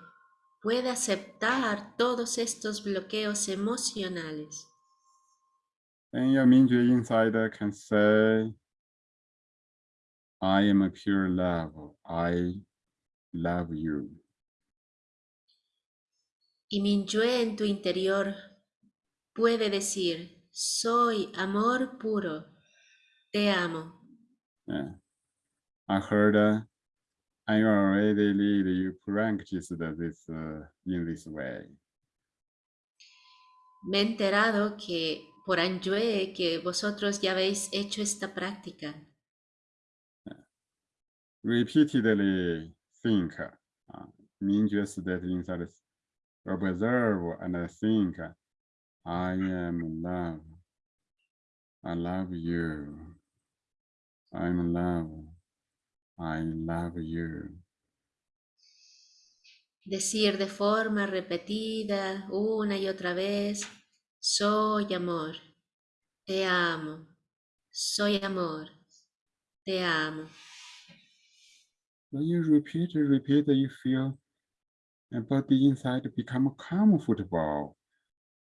puede aceptar todos estos bloqueos emocionales. And your Mingjue inside can say, I am a pure love. I love you. Y Minyue en tu interior puede decir, soy amor puro, te amo. Yeah. I heard uh, I already lead you practice this uh, in this way. Me he enterado que por Anyue que vosotros ya habéis hecho esta práctica. Repeatedly think, uh, Mingjue state inside, observe and I think, I am in love. I love you. I'm in love. I love you. Decir de forma repetida una y otra vez, soy amor, te amo, soy amor, te amo. When you repeat, repeat, you feel the body inside become comfortable.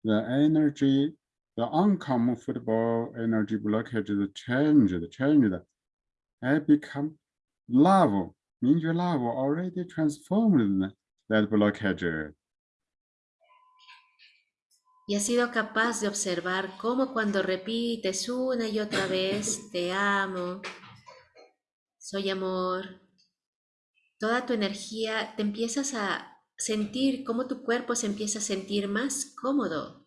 The energy, the uncomfortable energy blockage is changed, changed. And become love. Means love already transformed that blockage. Y has sido capaz de observar cómo cuando repites una y otra vez, te amo, soy amor, toda tu energía, te empiezas a sentir cómo tu cuerpo se empieza a sentir más cómodo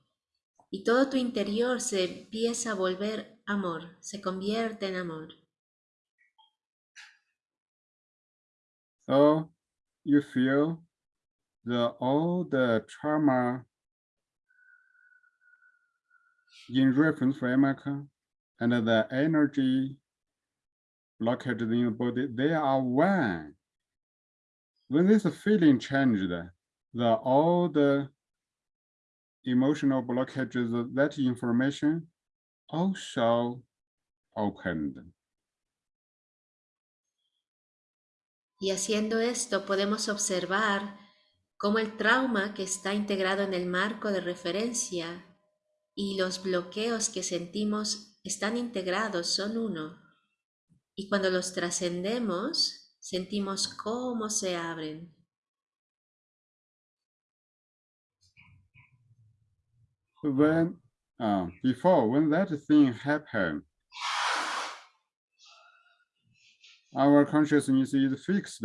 y todo tu interior se empieza a volver amor, se convierte en amor. So you feel the all the trauma in reference framework and the energy blockage in your body, they are one. When this feeling changed, the all the emotional blockages, that information also opened. Y haciendo esto podemos observar cómo el trauma que está integrado en el marco de referencia y los bloqueos que sentimos están integrados, son uno. Y cuando los trascendemos, sentimos cómo se abren. When, uh, before, when that thing happened, our consciousness is fixed,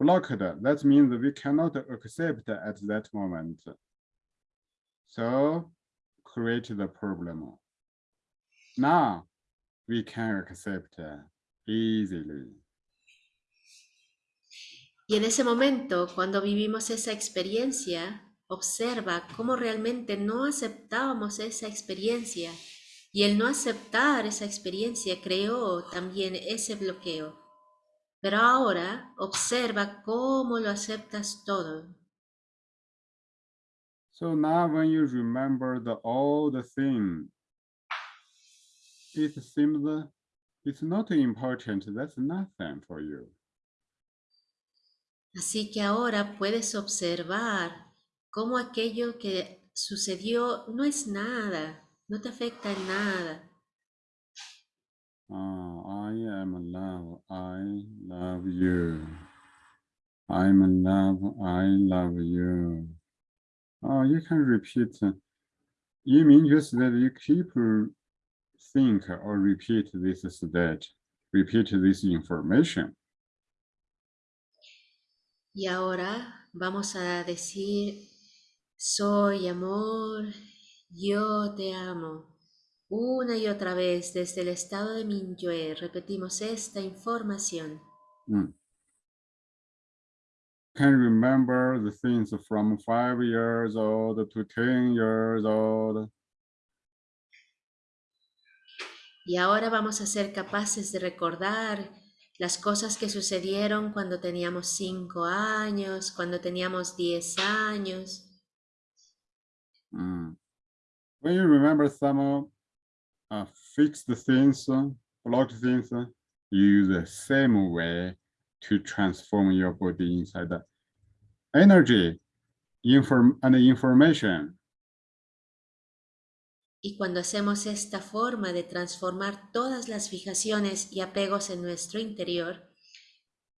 blocked. That means we cannot accept at that moment. So create the problem. Now we can accept easily. Y en ese momento, cuando vivimos esa experiencia, observa cómo realmente no aceptábamos esa experiencia y el no aceptar esa experiencia creó también ese bloqueo. Pero ahora observa cómo lo aceptas todo. So now when you remember the all the thing, it seems it's not important, that's nothing for you. Así que ahora puedes observar cómo aquello que sucedió no es nada, no te afecta en nada. Oh, I am love, I love you. I'm love, I love you. Oh, you can repeat. You mean just that you keep think or repeat this state, repeat this information. Y ahora vamos a decir, soy amor, yo te amo. Una y otra vez desde el estado de Minyue repetimos esta información. Mm. Can remember the things from five years old to 10 years old. Y ahora vamos a ser capaces de recordar las cosas que sucedieron cuando teníamos cinco años, cuando teníamos diez años. Mm. When you remember some uh, fixed things, uh, blocked things, uh, you use the same way to transform your body inside the energy, inform and information. Y cuando hacemos esta forma de transformar todas las fijaciones y apegos en nuestro interior,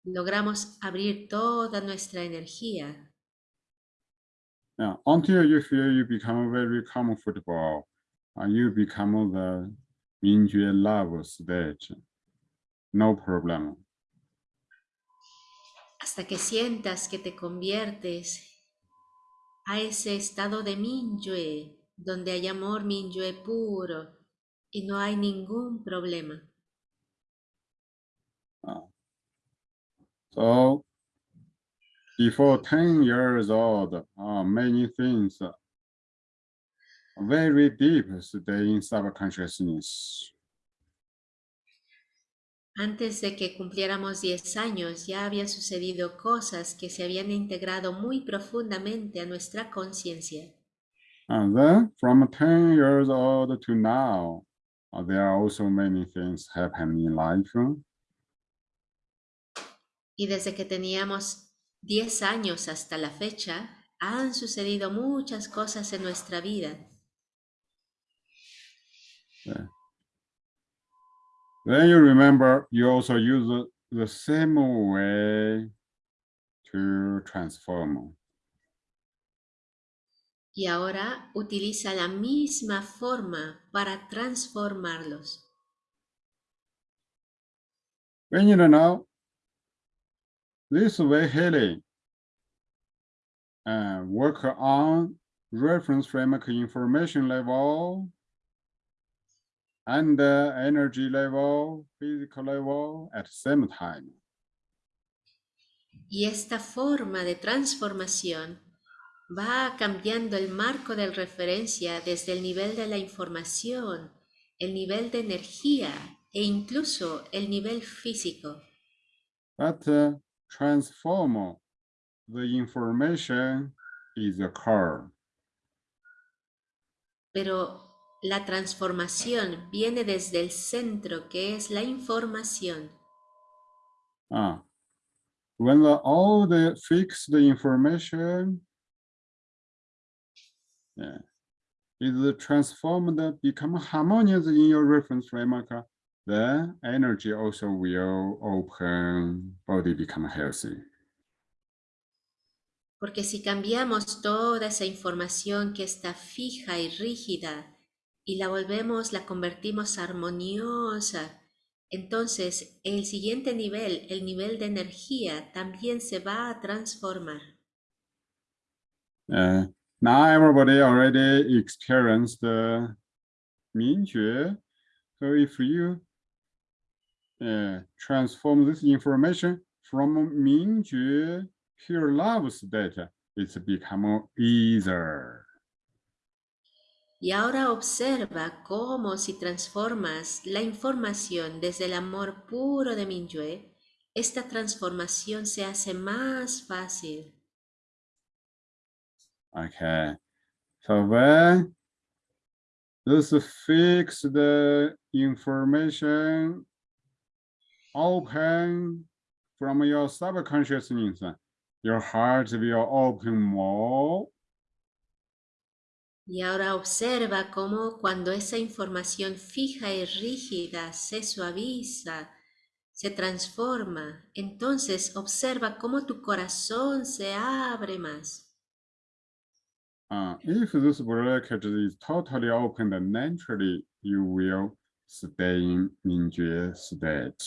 logramos abrir toda nuestra energía. Until you feel you become very comfortable, and you become the Mingyue love no problem. Hasta que sientas que te conviertes a ese estado de Minyue, donde hay amor Minyue puro y no hay ningún problema. So before 10 years old, uh, many things very deep stay in subconsciousness. Antes de que cumpliéramos 10 años ya habían sucedido cosas que se habían integrado muy profundamente a nuestra conciencia. And then from 10 years old to now, uh, there are also many things happening in life. Y desde que teníamos 10 años hasta la fecha, han sucedido muchas cosas en nuestra vida. Then you remember you also use the- the same way to transform. Y ahora utiliza la misma forma para transformarlos. When you know this way healing and work on reference framework information level and uh, energy level, physical level at the same time. Y esta forma de transformación va cambiando el marco de referencia desde el nivel de la información, el nivel de energía e incluso el nivel físico. But uh, transform the information is core. Pero la transformación viene desde el centro que es la información. Ah, when the, all the fixed information yeah, is transformed, become harmonious in your reference framework, then energy also will open, body become healthy. Porque si cambiamos toda esa información que está fija y rígida y la volvemos, la convertimos armoniosa, entonces el siguiente nivel, el nivel de energía, también se va a transformar. Uh, now everybody already experienced the Mingjue. So if you uh, transform this information from Mingjue pure love state, it's become easier. Y ahora observa cómo si transformas la información desde el amor puro de Minyue, esta transformación se hace más fácil. Okay. So when this fixed information open from your subconsciousness, your heart will open more. Y ahora observa cómo cuando esa información fija y rígida se suaviza, se transforma, entonces observa cómo tu corazón se abre más. Uh, if this blockage is totally open, then naturally you will stay in Mingjue state.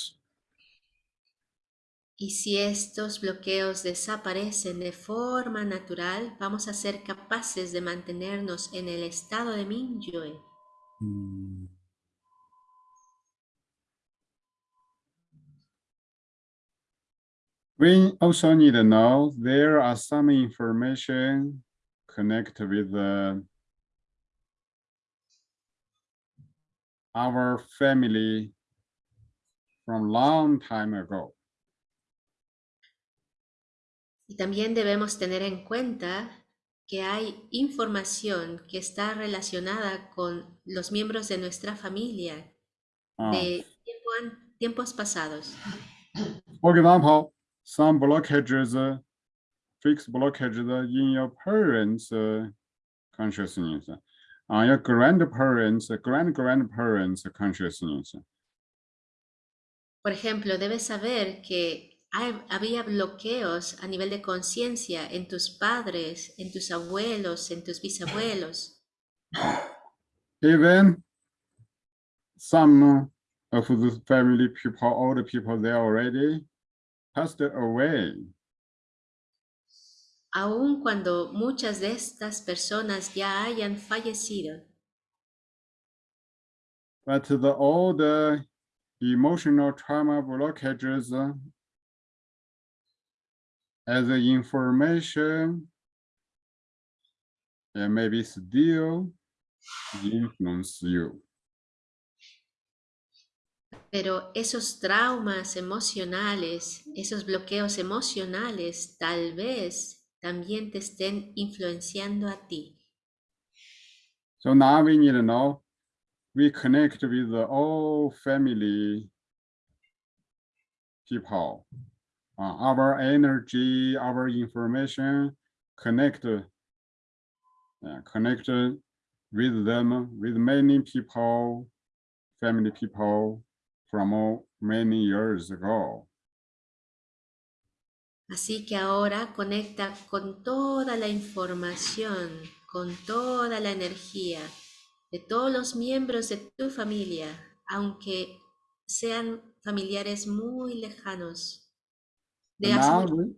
Y si estos bloqueos desaparecen de forma natural, vamos a ser capaces de mantenernos en el estado de Mingyue. We also need to know there are some information connected with the our family from long time ago. Y también debemos tener en cuenta que hay información que está relacionada con los miembros de nuestra familia Uh, de tiempo tiempos pasados. for example, some blockages, uh, fixed blockages uh, in your parents' uh, consciousness, uh, your grandparents, grand grandparents' consciousness. Por ejemplo, debes saber que hay- había bloqueos a nivel de conciencia en tus padres, en tus abuelos, en tus bisabuelos. Even some of the family people, older people, they already passed away. Aun cuando muchas de estas personas ya hayan fallecido, But the old uh, emotional trauma blockages uh, as the information and maybe still influence you. Pero esos traumas emocionales, esos bloqueos emocionales, tal vez también te estén influenciando a ti. So now we need to know, we connect with the all family people. Uh, our energy, our information, connect, uh, connect with them, with many people, family people from many years ago. Así que ahora conecta con toda la información, con toda la energía de todos los miembros de tu familia, aunque sean familiares muy lejanos. De So now, we-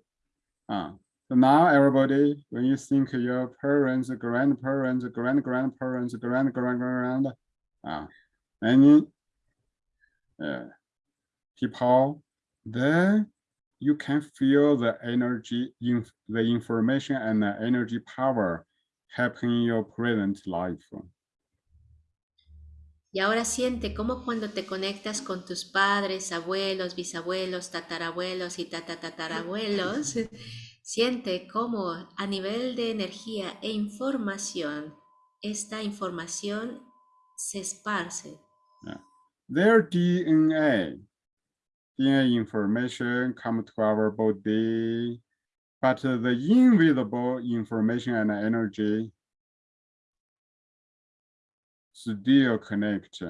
uh, so now everybody, when you think your parents, grandparents, grand grandparents, grand grand grand, uh, any uh, people, then you can feel the energy in the information and the energy power helping your present life. Y ahora siente cómo cuando te conectas con tus padres, abuelos, bisabuelos, tatarabuelos y tatatatarabuelos, siente cómo a nivel de energía e información, esta información se esparce. Their DNA, DNA information come to our body, but the invisible information and energy still connect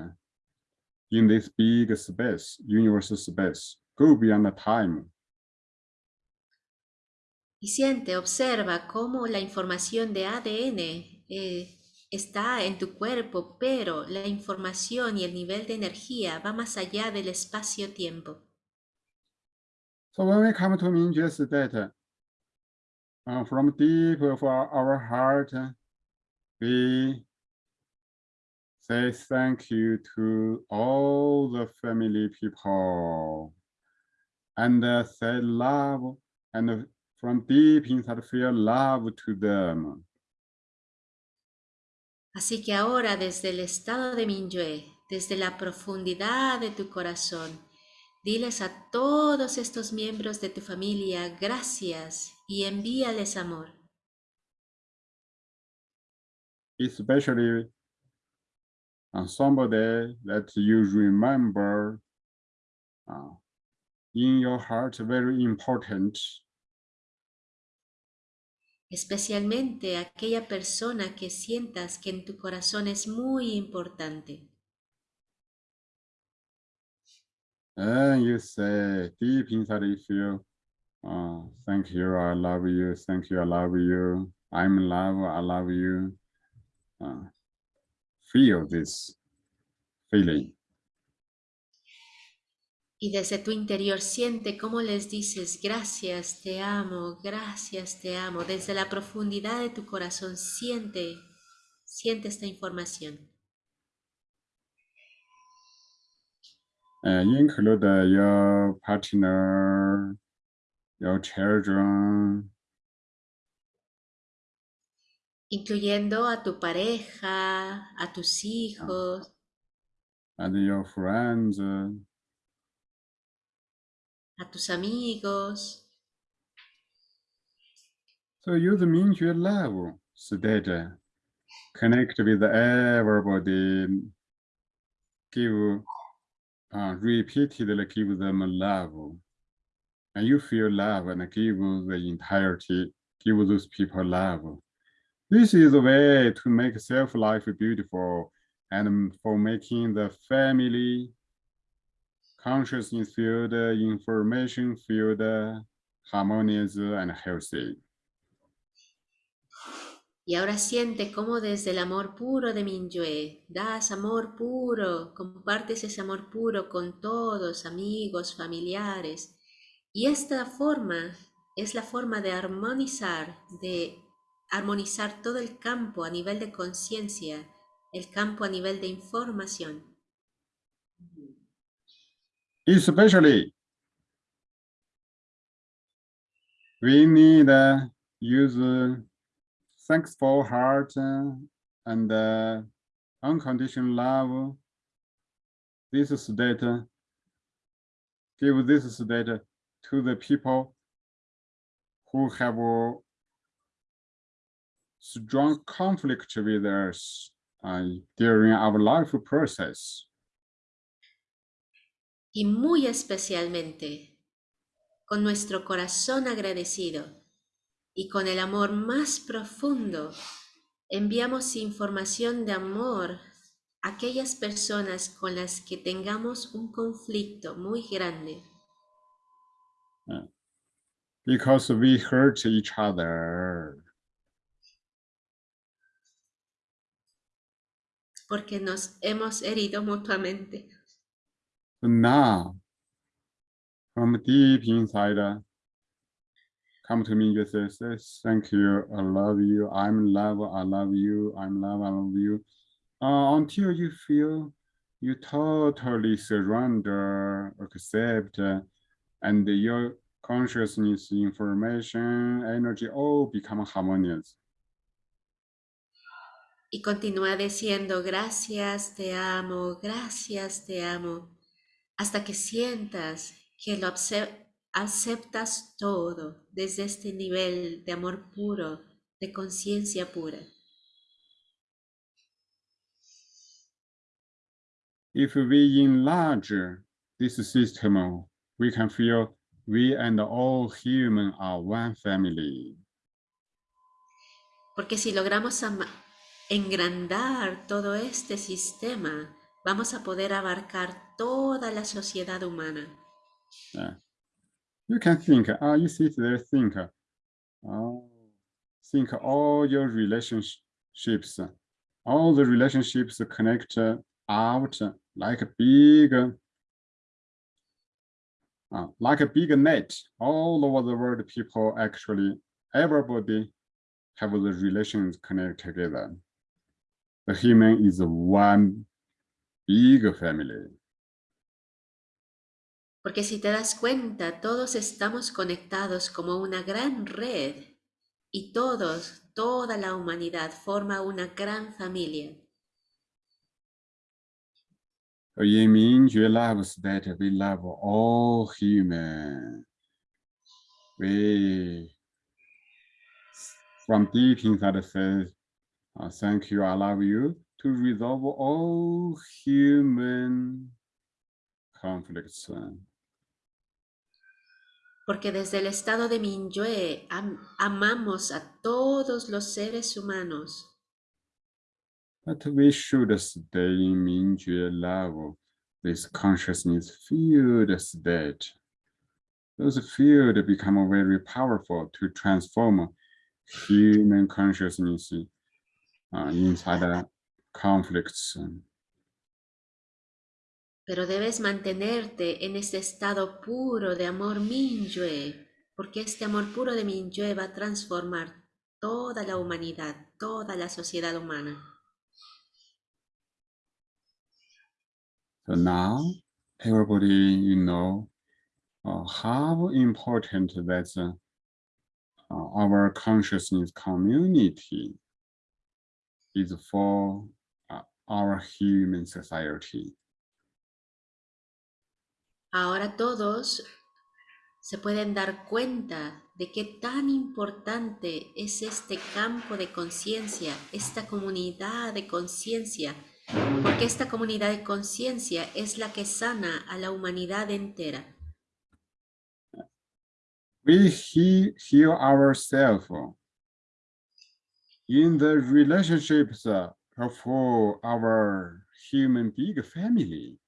in this big space, universal space, go beyond the time. Y siente, observa cómo la información de ADN eh, está en tu cuerpo, pero la información y el nivel de energía va más allá del espacio-tiempo. So when we come to Mingjue state, uh, from deep of our, our heart, we say thank you to all the family people and uh, say love and from deep inside feel love to them. Así que ahora desde el estado de Minyue, desde la profundidad de tu corazón, diles a todos estos miembros de tu familia gracias y envíales amor. especially on somebody that you remember uh, in your heart very important especialmente aquella persona que sientas que en tu corazón es muy importante. And you say deep inside you feel uh, thank you i love you thank you i love you i'm in love i love you uh, feel this feeling Y desde tu interior siente cómo les dices gracias, te amo, gracias, te amo. Desde la profundidad de tu corazón siente, siente esta información. Include your partner your children incluyendo a tu pareja, a tus hijos, and your friends a tus amigos. So use Mingjue love state, connect with everybody, give, uh, repeatedly give them love. And you feel love and give the entirety, give those people love. This is a way to make self-life beautiful and for making the family consciousness field, uh, information field uh, harmonious and healthy. Y ahora siente cómo desde el amor puro de Minyue das amor puro, compartes ese amor puro con todos, amigos, familiares. Y esta forma es la forma de armonizar, de armonizar todo el campo a nivel de conciencia, el campo a nivel de información. Especially, we need uh, use uh, thankful heart uh, and uh, unconditional love. This state uh, give this state to the people who have a strong conflict with us uh, during our life process. y muy especialmente con nuestro corazón agradecido y con el amor más profundo, enviamos información de amor a aquellas personas con las que tengamos un conflicto muy grande, because we hurt each other. porque nos hemos herido mutuamente. Now, from deep inside, come to me just say, say, thank you, I love you, I'm love, I love you, I'm love, I love you. Uh, until you feel you totally surrender, accept, uh, and your consciousness, information, energy all become harmonious. Y continúa diciendo, gracias, te amo, gracias, te amo, hasta que sientas que lo aceptas todo desde este nivel de amor puro, de conciencia pura. If we enlarge this system, we can feel we and all human are one family. Porque si logramos engrandar todo este sistema, vamos a poder abarcar toda la sociedad humana. You can think, ah, you sit there, think, oh, think all your relationships, all the relationships connect out like a big, uh, like a big net. All over the world, people actually, everybody have the relations connect together. The human is one big family. Porque si te das cuenta, todos estamos conectados como una gran red y todos, toda la humanidad forma una gran familia. Yin Mingjue loves that we love all human. We, from deep inside says, uh, thank you, I love you, to resolve all human conflicts. Porque desde el estado de Minyue am- amamos a todos los seres humanos. But we should stay in Mingjue love, this consciousness field state. Those field become very powerful to transform human consciousness uh, inside conflicts. Pero debes mantenerte en este estado puro de amor Minyue, porque este amor puro de Minyue va a transformar toda la humanidad, toda la sociedad humana. So now everybody, you know, uh, how important that's uh, uh, our consciousness community is for our human society. Ahora todos se pueden dar cuenta de qué tan importante es este campo de conciencia, esta comunidad de conciencia, porque esta comunidad de conciencia es la que sana a la humanidad entera. We he- heal ourselves in the relationships uh, of our human big family.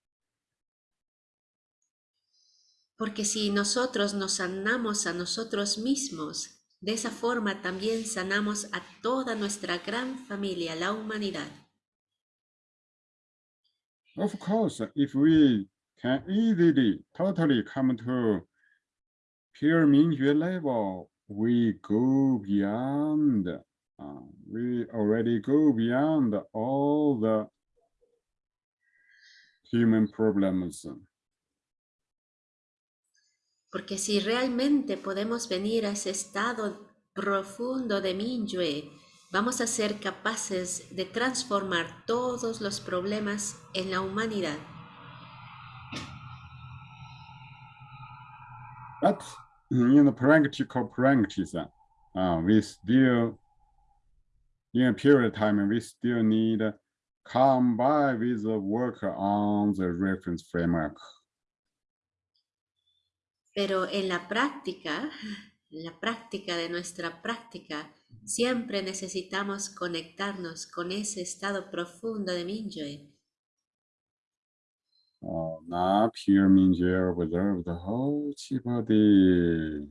Porque si nosotros nos sanamos a nosotros mismos, de esa forma también sanamos a toda nuestra gran familia, la humanidad. Of course, if we can easily, totally come to pure Mingyue level, we go beyond, uh, we already go beyond all the human problems. Porque si realmente podemos venir a ese estado profundo de Minyue, vamos a ser capaces de transformar todos los problemas en la humanidad. But in the practical practice, uh, we still, in a period of time, we still need combine with the work on the reference framework. Pero en la práctica, en la práctica de nuestra práctica, siempre necesitamos conectarnos con ese estado profundo de Mingyue. Uh, not pure Mingyue observe the whole chi body.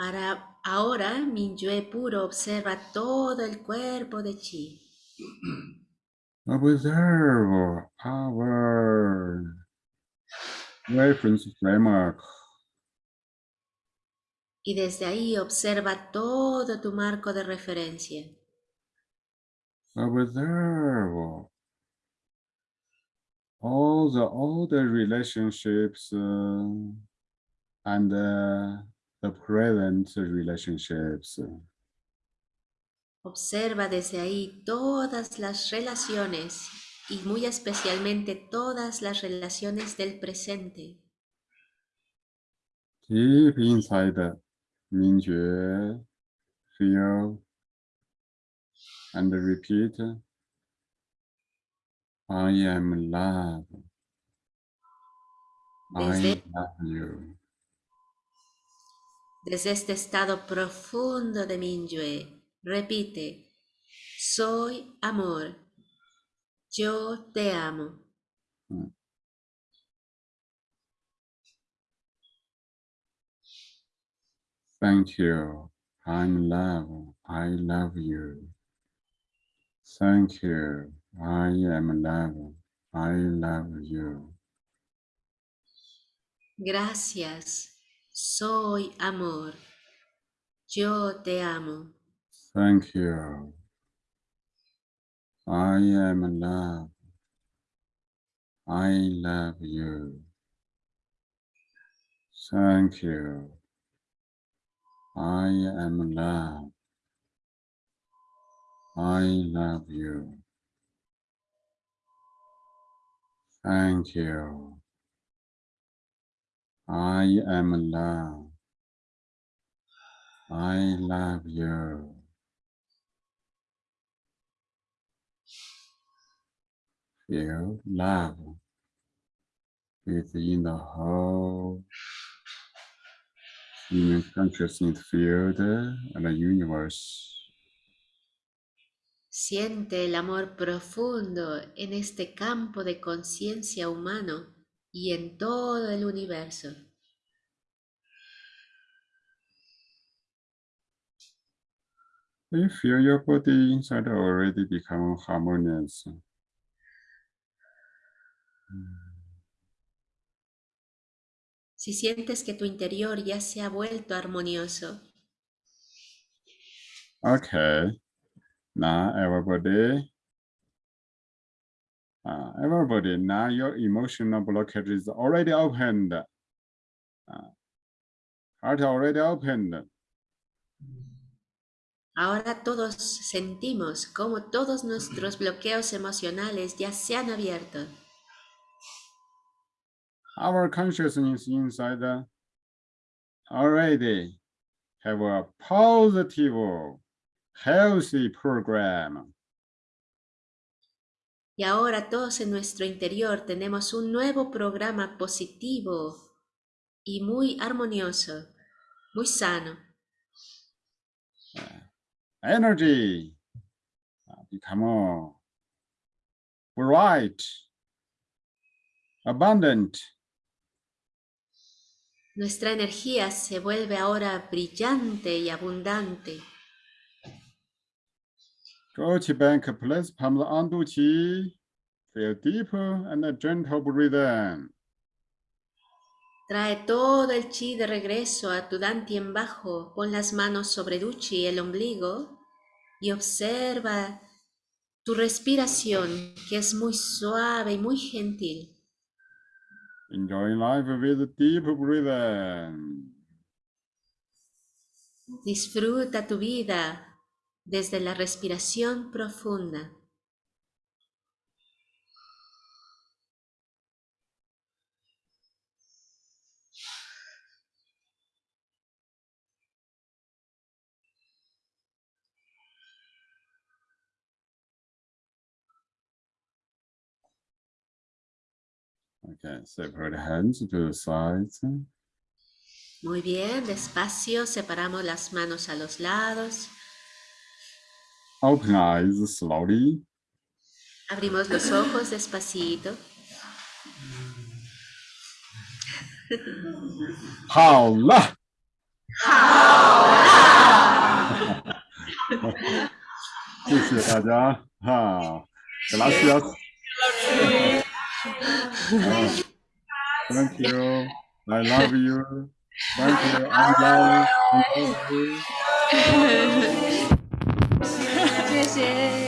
Ahora, ahora Mingyue puro observa todo el cuerpo de Chi. Observe our reference framework. Y desde ahí observa todo tu marco de referencia. Observe all the the relationships uh, and uh, the present relationships. Observa desde ahí todas las relaciones y muy especialmente todas las relaciones del presente. Deep inside Mingjue, feel and repeat. I am love. I Desde- love you. Desde este estado profundo de Mingyue, repite, soy amor, yo te amo. Mm. Thank you. I'm love. I love you. Thank you. I am love. I love you. Gracias, soy amor, yo te amo. Thank you. I am love. I love you. Thank you. I am love. I love you. Thank you. I am love. I love you. Feel love within the whole human consciousness field and the universe. Siente el amor profundo en este campo de conciencia humano y en todo el universo. You feel your body inside already become harmonious. Si sientes que tu interior ya se ha vuelto armonioso, Okay. Now everybody. Uh, everybody, now your emotional blockage is already opened. Uh, heart already opened. ahora todos sentimos como todos nuestros bloqueos emocionales ya se han abierto. Our consciousness inside already have a positive, healthy program. Y ahora todos en nuestro interior tenemos un nuevo programa positivo y muy armonioso, muy sano. Energy uh, become bright, abundant, Nuestra energía se vuelve ahora brillante y abundante. Go to bank, place palms on Duqi. Feel deeper and a gentle breathing. Trae todo el chi de regreso a tu dantien bajo. Pon las manos sobre Duchi, el ombligo, y observa tu respiración, que es muy suave y muy gentil. Enjoy life with deep breathing. Disfruta tu vida desde la respiración profunda. Okay, separate hands to the sides. Muy bien, despacio separamos las manos a los lados. Open eyes slowly. Abrimos los ojos despacito. ¡Hola! Ah, gracias. thank you. I love you. Thank you. I love you. I love you. 谢谢。